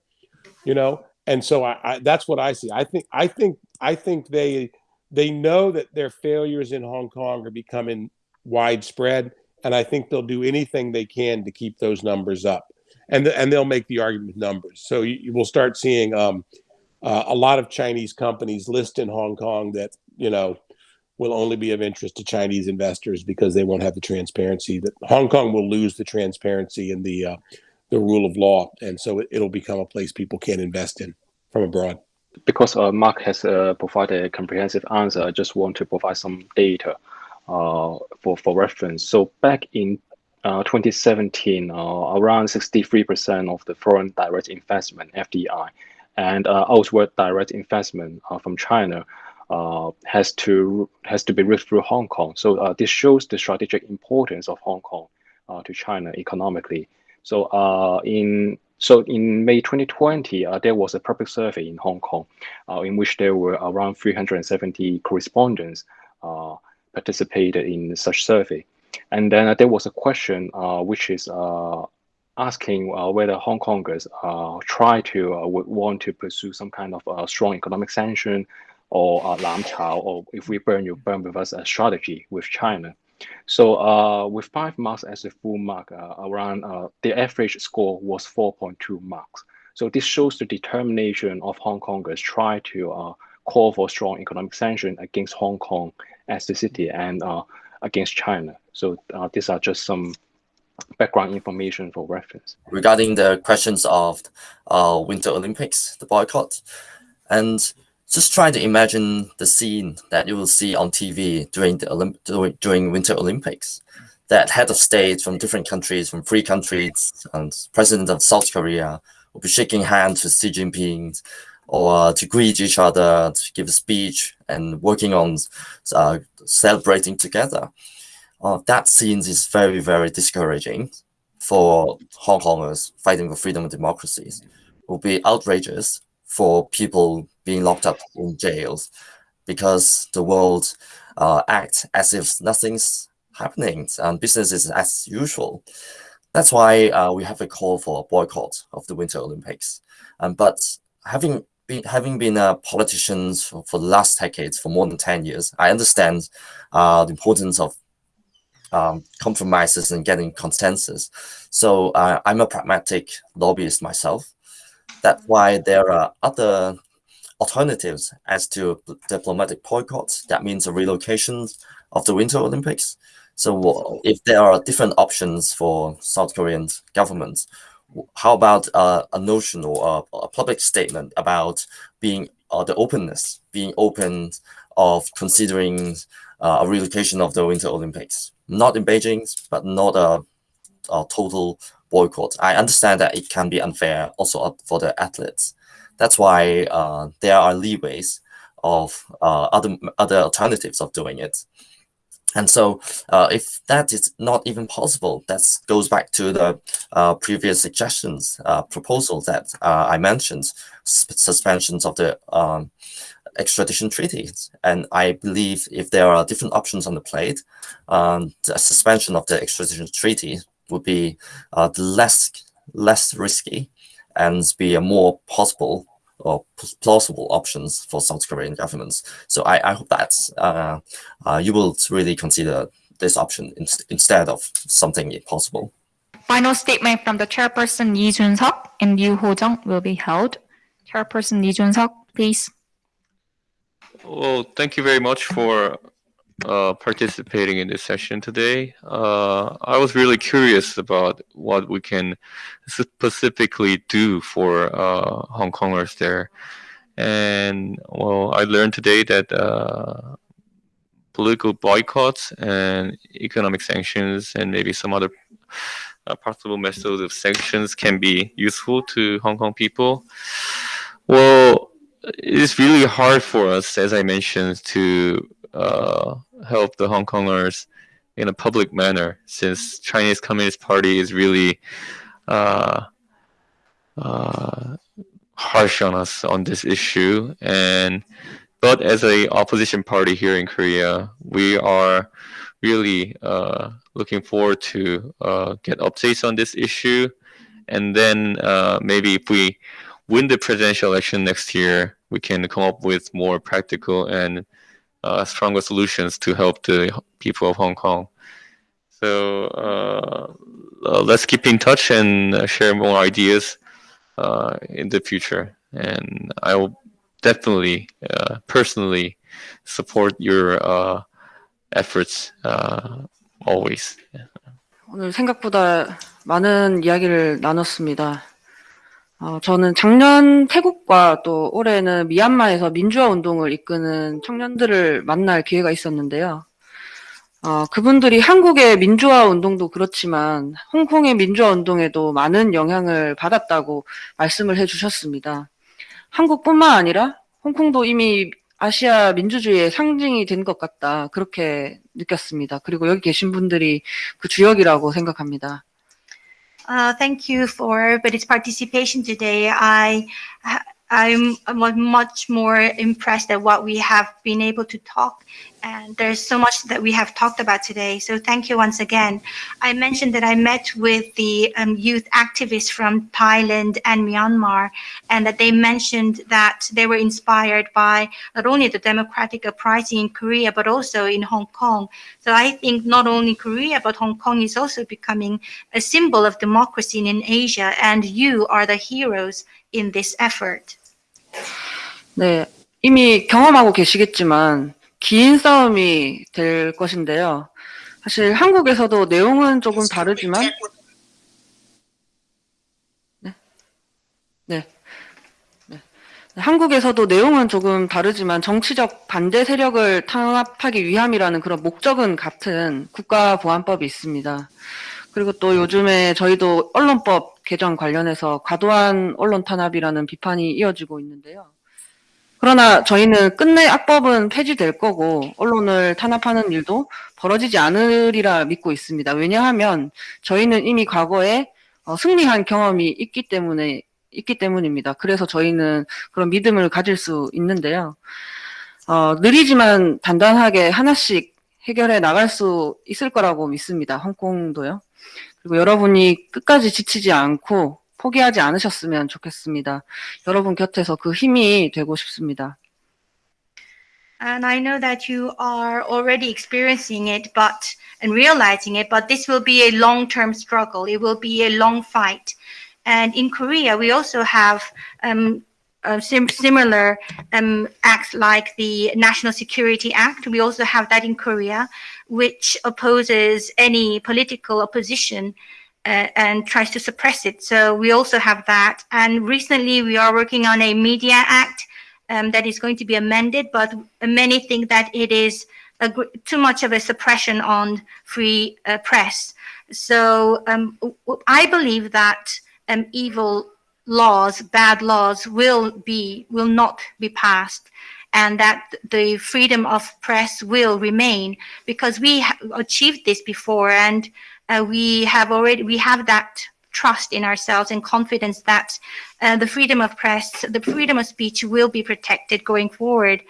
You know, and so I, I that's what I see. I think I think I think they they know that their failures in Hong Kong are becoming widespread, and I think they'll do anything they can to keep those numbers up, and and they'll make the argument with numbers. So you, you will start seeing um, uh, a lot of Chinese companies list in Hong Kong that you know will only be of interest to Chinese investors because they won't have the transparency that Hong Kong will lose the transparency and the uh, the rule of law, and so it, it'll become a place people can't invest in from abroad. because uh, Mark has uh, provided a comprehensive answer, I just want to provide some data uh, for, for reference. So back in uh, 2017, uh, around 63% of the foreign direct investment, FDI, and uh, outward direct investment uh, from China uh, has to has to be reached through Hong Kong. So this shows the strategic importance of Hong Kong to China economically. So in so in May 2020, uh, there was a public survey in Hong Kong, uh, in which there were around 370 correspondents uh, participated in such survey. And then there was a question which is asking uh, whether Hong Kongers uh, try to uh, would want to pursue some kind of uh, strong economic sanction or uh, lam chao, or if we burn, you burn with us a strategy with China. So uh, with five marks as a full mark, uh, around the average score was 4.2 marks. So this shows the determination of Hong Kongers try to call for strong economic sanction against Hong Kong as the city and against China. So these are just some background information for reference. regarding the questions of uh, Winter Olympics, the boycott, and just try to imagine the scene that you will see on TV during the Olymp- during, Winter Olympics. That head of state from different countries, from three countries, and president of South Korea will be shaking hands with Xi Jinping, or to greet each other, to give a speech, and working on uh, celebrating together. Uh, that scene is very, very discouraging for Hong Kongers fighting for freedom and democracies. It will be outrageous for people being locked up in jails because the world uh, act as if nothing's happening and business is as usual. That's why uh, we have a call for a boycott of the Winter Olympics. Um, but having been having been a politician for, for the last decades, for more than 10 years, I understand uh, the importance of um, compromises and getting consensus. So uh, I'm a pragmatic lobbyist myself. That's why there are other alternatives as to diplomatic boycotts. That means a relocation of the Winter Olympics. So if there are different options for South Korean governments, how about uh, a notion or a, a, public statement about being uh, the openness, being open of considering uh, a relocation of the Winter Olympics, not in Beijing, but not a, a total boycott. I understand that it can be unfair also for the athletes. That's why uh, there are leeways of uh, other other alternatives of doing it. And so, uh, if that is not even possible, that goes back to the uh, previous suggestions, uh, proposals that I mentioned, suspensions of the um, extradition treaties. And I believe if there are different options on the plate, um, the suspension of the extradition treaty would be uh, less less risky and be a more possible or plausible options for South Korean governments. So I, I hope that uh, uh, you will really consider this option in, instead of something impossible. Final statement from the chairperson Lee Jun-seok and Yu Ho-jung will be held. Chairperson Lee Jun-seok, please. Well, thank you very much for uh, participating in this session today. Uh, I was really curious about what we can specifically do for uh, Hong Kongers there. And well, I learned today that uh, political boycotts and economic sanctions and maybe some other uh, possible methods of sanctions can be useful to Hong Kong people. Well, it's really hard for us, as I mentioned, to uh, help the Hong Kongers in a public manner, since Chinese Communist Party is really uh, uh, harsh on us on this issue. And but as a opposition party here in Korea, we are really uh, looking forward to uh, get updates on this issue. And then uh, maybe if we win the presidential election next year, we can come up with more practical and uh, stronger solutions to help the people of Hong Kong. So uh, uh, let's keep in touch and uh, share more ideas uh, in the future. And I will definitely uh, personally support your efforts always. 오늘 생각보다 많은 이야기를 나눴습니다. 어, 저는 작년 태국과 또 올해는 미얀마에서 민주화 운동을 이끄는 청년들을 만날 기회가 있었는데요. 어, 그분들이 한국의 민주화 운동도 그렇지만 홍콩의 민주화 운동에도 많은 영향을 받았다고 말씀을 해주셨습니다. 한국뿐만 아니라 홍콩도 이미 아시아 민주주의의 상징이 된 것 같다 그렇게 느꼈습니다. 그리고 여기 계신 분들이 그 주역이라고 생각합니다. Uh, thank you for everybody's participation today. I, I'm much more impressed at what we have been able to talk And there's so much that we have talked about today. So thank you once again. I mentioned that I met with the um, youth activists from Thailand and Myanmar, and that they mentioned that they were inspired by not only the democratic uprising in Korea, but also in Hong Kong. So I think not only Korea, but Hong Kong is also becoming a symbol of democracy in Asia, and you are the heroes in this effort. 네, 이미 경험하고 계시겠지만 긴 싸움이 될 것인데요. 사실 한국에서도 내용은 조금 다르지만 네. 네. 네. 한국에서도 내용은 조금 다르지만 정치적 반대 세력을 탄압하기 위함이라는 그런 목적은 같은 국가보안법이 있습니다. 그리고 또 요즘에 저희도 언론법 개정 관련해서 과도한 언론 탄압이라는 비판이 이어지고 있는데요. 그러나 저희는 끝내 악법은 폐지될 거고 언론을 탄압하는 일도 벌어지지 않으리라 믿고 있습니다. 왜냐하면 저희는 이미 과거에 어, 승리한 경험이 있기 때문에 있기 때문입니다. 그래서 저희는 그런 믿음을 가질 수 있는데요. 어, 느리지만 단단하게 하나씩 해결해 나갈 수 있을 거라고 믿습니다. 홍콩도요. 그리고 여러분이 끝까지 지치지 않고 포기하지 않으셨으면 좋겠습니다. 여러분 곁에서 그 힘이 되고 싶습니다. And I know that you are already experiencing it, but and realizing it, but this will be a long-term struggle. It will be a long fight. And in Korea, we also have um, uh, sim similar um, acts like the National Security Act. We also have that in Korea, which opposes any political opposition uh, and tries to suppress it. So we also have that. And recently, we are working on a Media Act um, that is going to be amended, but many think that it is too much of a suppression on free uh, press. So um, I believe that um, evil laws, bad laws, will be will not be passed, and that the freedom of press will remain because we achieved this before, and uh, we have already we have that trust in ourselves and confidence that uh, the freedom of press, the freedom of speech will be protected going forward.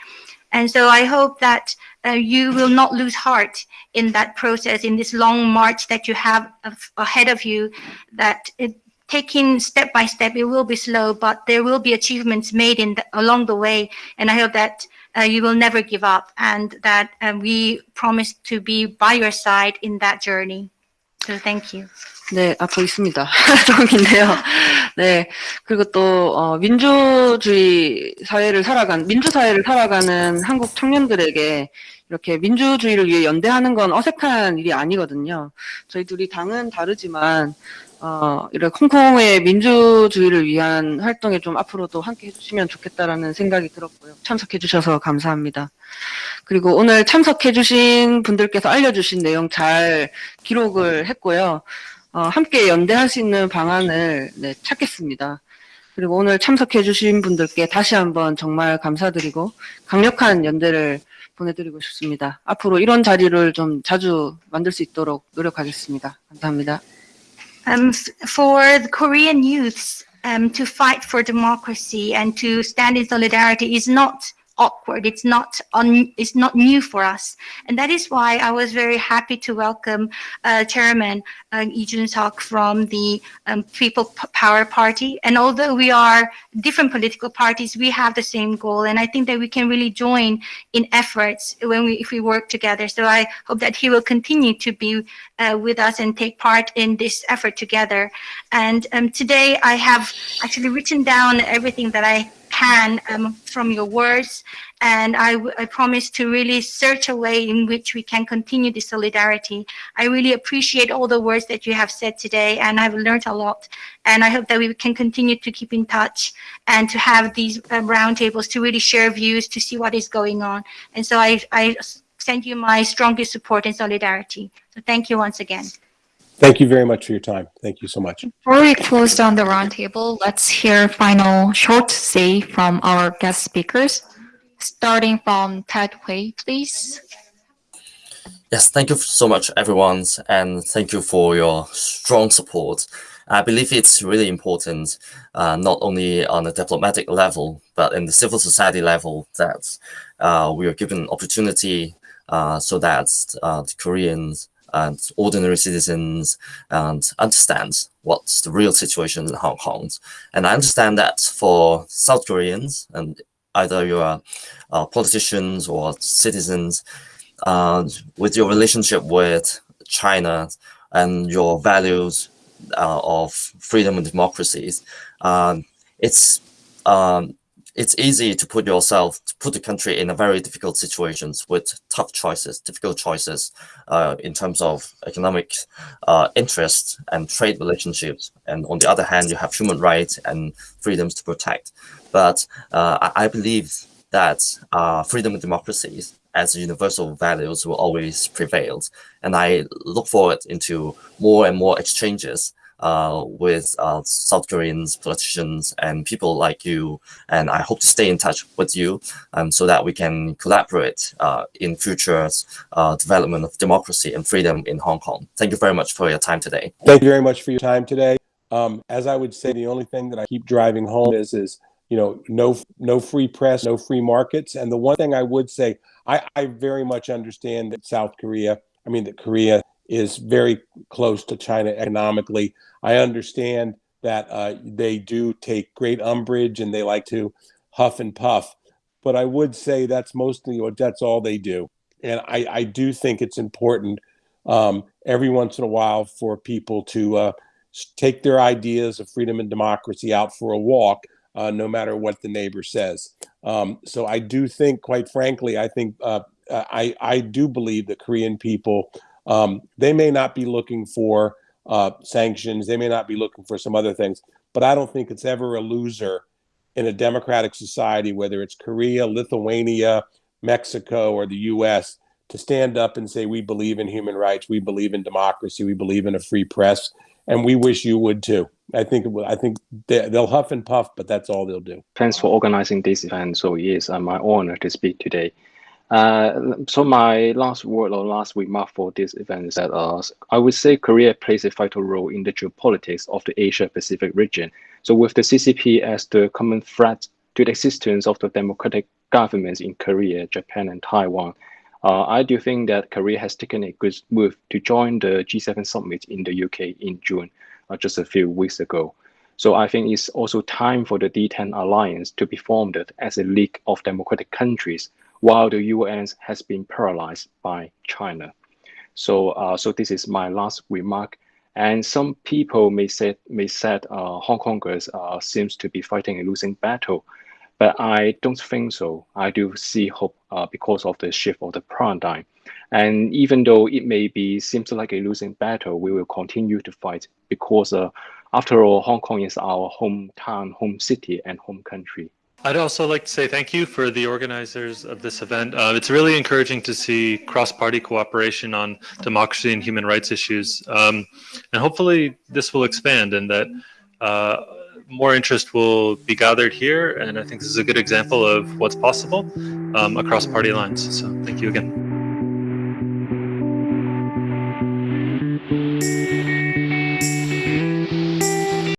And so I hope that uh, you will not lose heart in that process, in this long march that you have ahead of you, that it, taking step by step, it will be slow, but there will be achievements made in the, along the way. And I hope that uh, you will never give up and that um, we promise to be by your side in that journey. So thank you. 네, 아, 있습니다. 조금 긴데요. 네, 그리고 또 어, 민주주의 사회를 살아간 민주사회를 살아가는 한국 청년들에게 이렇게 민주주의를 위해 연대하는 건 어색한 일이 아니거든요. 저희 둘이 당은 다르지만 어, 이렇게 홍콩의 민주주의를 위한 활동에 좀 앞으로도 함께 해주시면 좋겠다라는 생각이 들었고요. 참석해주셔서 감사합니다. 그리고 오늘 참석해주신 분들께서 알려주신 내용 잘 기록을 했고요. 어, 함께 연대할 수 있는 방안을 네, 찾겠습니다. 그리고 오늘 참석해주신 분들께 다시 한번 정말 감사드리고 강력한 연대를 보내드리고 싶습니다. 앞으로 이런 자리를 좀 자주 만들 수 있도록 노력하겠습니다. 감사합니다. Um, for the Korean youths um, to fight for democracy and to stand in solidarity is not awkward. It's not on. it's not new for us, and that is why I was very happy to welcome uh, Chairman uh, Lee Jun-seok from the um, People Power Party. And although we are different political parties, we have the same goal, and I think that we can really join in efforts when we if we work together. So I hope that he will continue to be uh, with us and take part in this effort together. And um, today I have actually written down everything that I can um, from your words. And I, I promise to really search a way in which we can continue the solidarity. I really appreciate all the words that you have said today, and I've learned a lot. And I hope that we can continue to keep in touch and to have these um, roundtables to really share views, to see what is going on. And so I, I send you my strongest support and solidarity. So thank you once again. Thank you very much for your time. Thank you so much. Before we close down the roundtable, let's hear final short say from our guest speakers. Starting from Ted Hui, please. Yes, thank you so much, everyone, and thank you for your strong support. I believe it's really important, uh, not only on a diplomatic level, but in the civil society level, that uh, we are given opportunity uh, so that uh, the Koreans and ordinary citizens and understand what's the real situation in Hong Kong. And I understand that for South Koreans, and either you are uh, politicians or citizens, uh, with your relationship with China and your values uh, of freedom and democracies, um, it's um, it's easy to put yourself, to put the country in a very difficult situations with tough choices, difficult choices uh, in terms of economic uh, interests and trade relationships. And on the other hand, you have human rights and freedoms to protect. But uh, I, believe that uh, freedom and democracies as universal values will always prevail. And I look forward into more and more exchanges uh, with uh, South Koreans, politicians, and people like you. And I hope to stay in touch with you um, so that we can collaborate uh, in future uh, development of democracy and freedom in Hong Kong. Thank you very much for your time today. Thank you very much for your time today. Um, as I would say, the only thing that I keep driving home is, is you know, no, no free press, no free markets. And the one thing I would say, I, I very much understand that South Korea, I mean, that Korea is very close to China economically. I understand that uh, they do take great umbrage and they like to huff and puff, but I would say that's mostly what that's all they do. And I, I do think it's important um, every once in a while for people to uh, take their ideas of freedom and democracy out for a walk, uh, no matter what the neighbor says. Um, so I do think, quite frankly, I think uh, I, I do believe that Korean people um, they may not be looking for uh, sanctions. They may not be looking for some other things, but I don't think it's ever a loser in a democratic society, whether it's Korea, Lithuania, Mexico, or the U.S., to stand up and say, we believe in human rights, we believe in democracy, we believe in a free press, and we wish you would too. I think I think they'll huff and puff, but that's all they'll do. Thanks for organizing this event. So yes, uh, my honor to speak today. Uh, so my last word or last remark for this event is that uh, I would say Korea plays a vital role in the geopolitics of the Asia Pacific region. So with the CCP as the common threat to the existence of the democratic governments in Korea, Japan, and Taiwan, uh, I do think that Korea has taken a good move to join the G7 summit in the UK in June, uh, just a few weeks ago. So I think it's also time for the D10 alliance to be formed as a league of democratic countries while the UN has been paralyzed by China. So, uh, so this is my last remark. And some people may say may said uh, Hong Kongers uh, seems to be fighting a losing battle, but I don't think so. I do see hope uh, because of the shift of the paradigm. And even though it may be seems like a losing battle, we will continue to fight because, uh, after all, Hong Kong is our hometown, home city, and home country. I'd also like to say thank you for the organizers of this event. Uh, it's really encouraging to see cross-party cooperation on democracy and human rights issues. Um, and hopefully this will expand and that uh, more interest will be gathered here. And I think this is a good example of what's possible um, across party lines. So thank you again.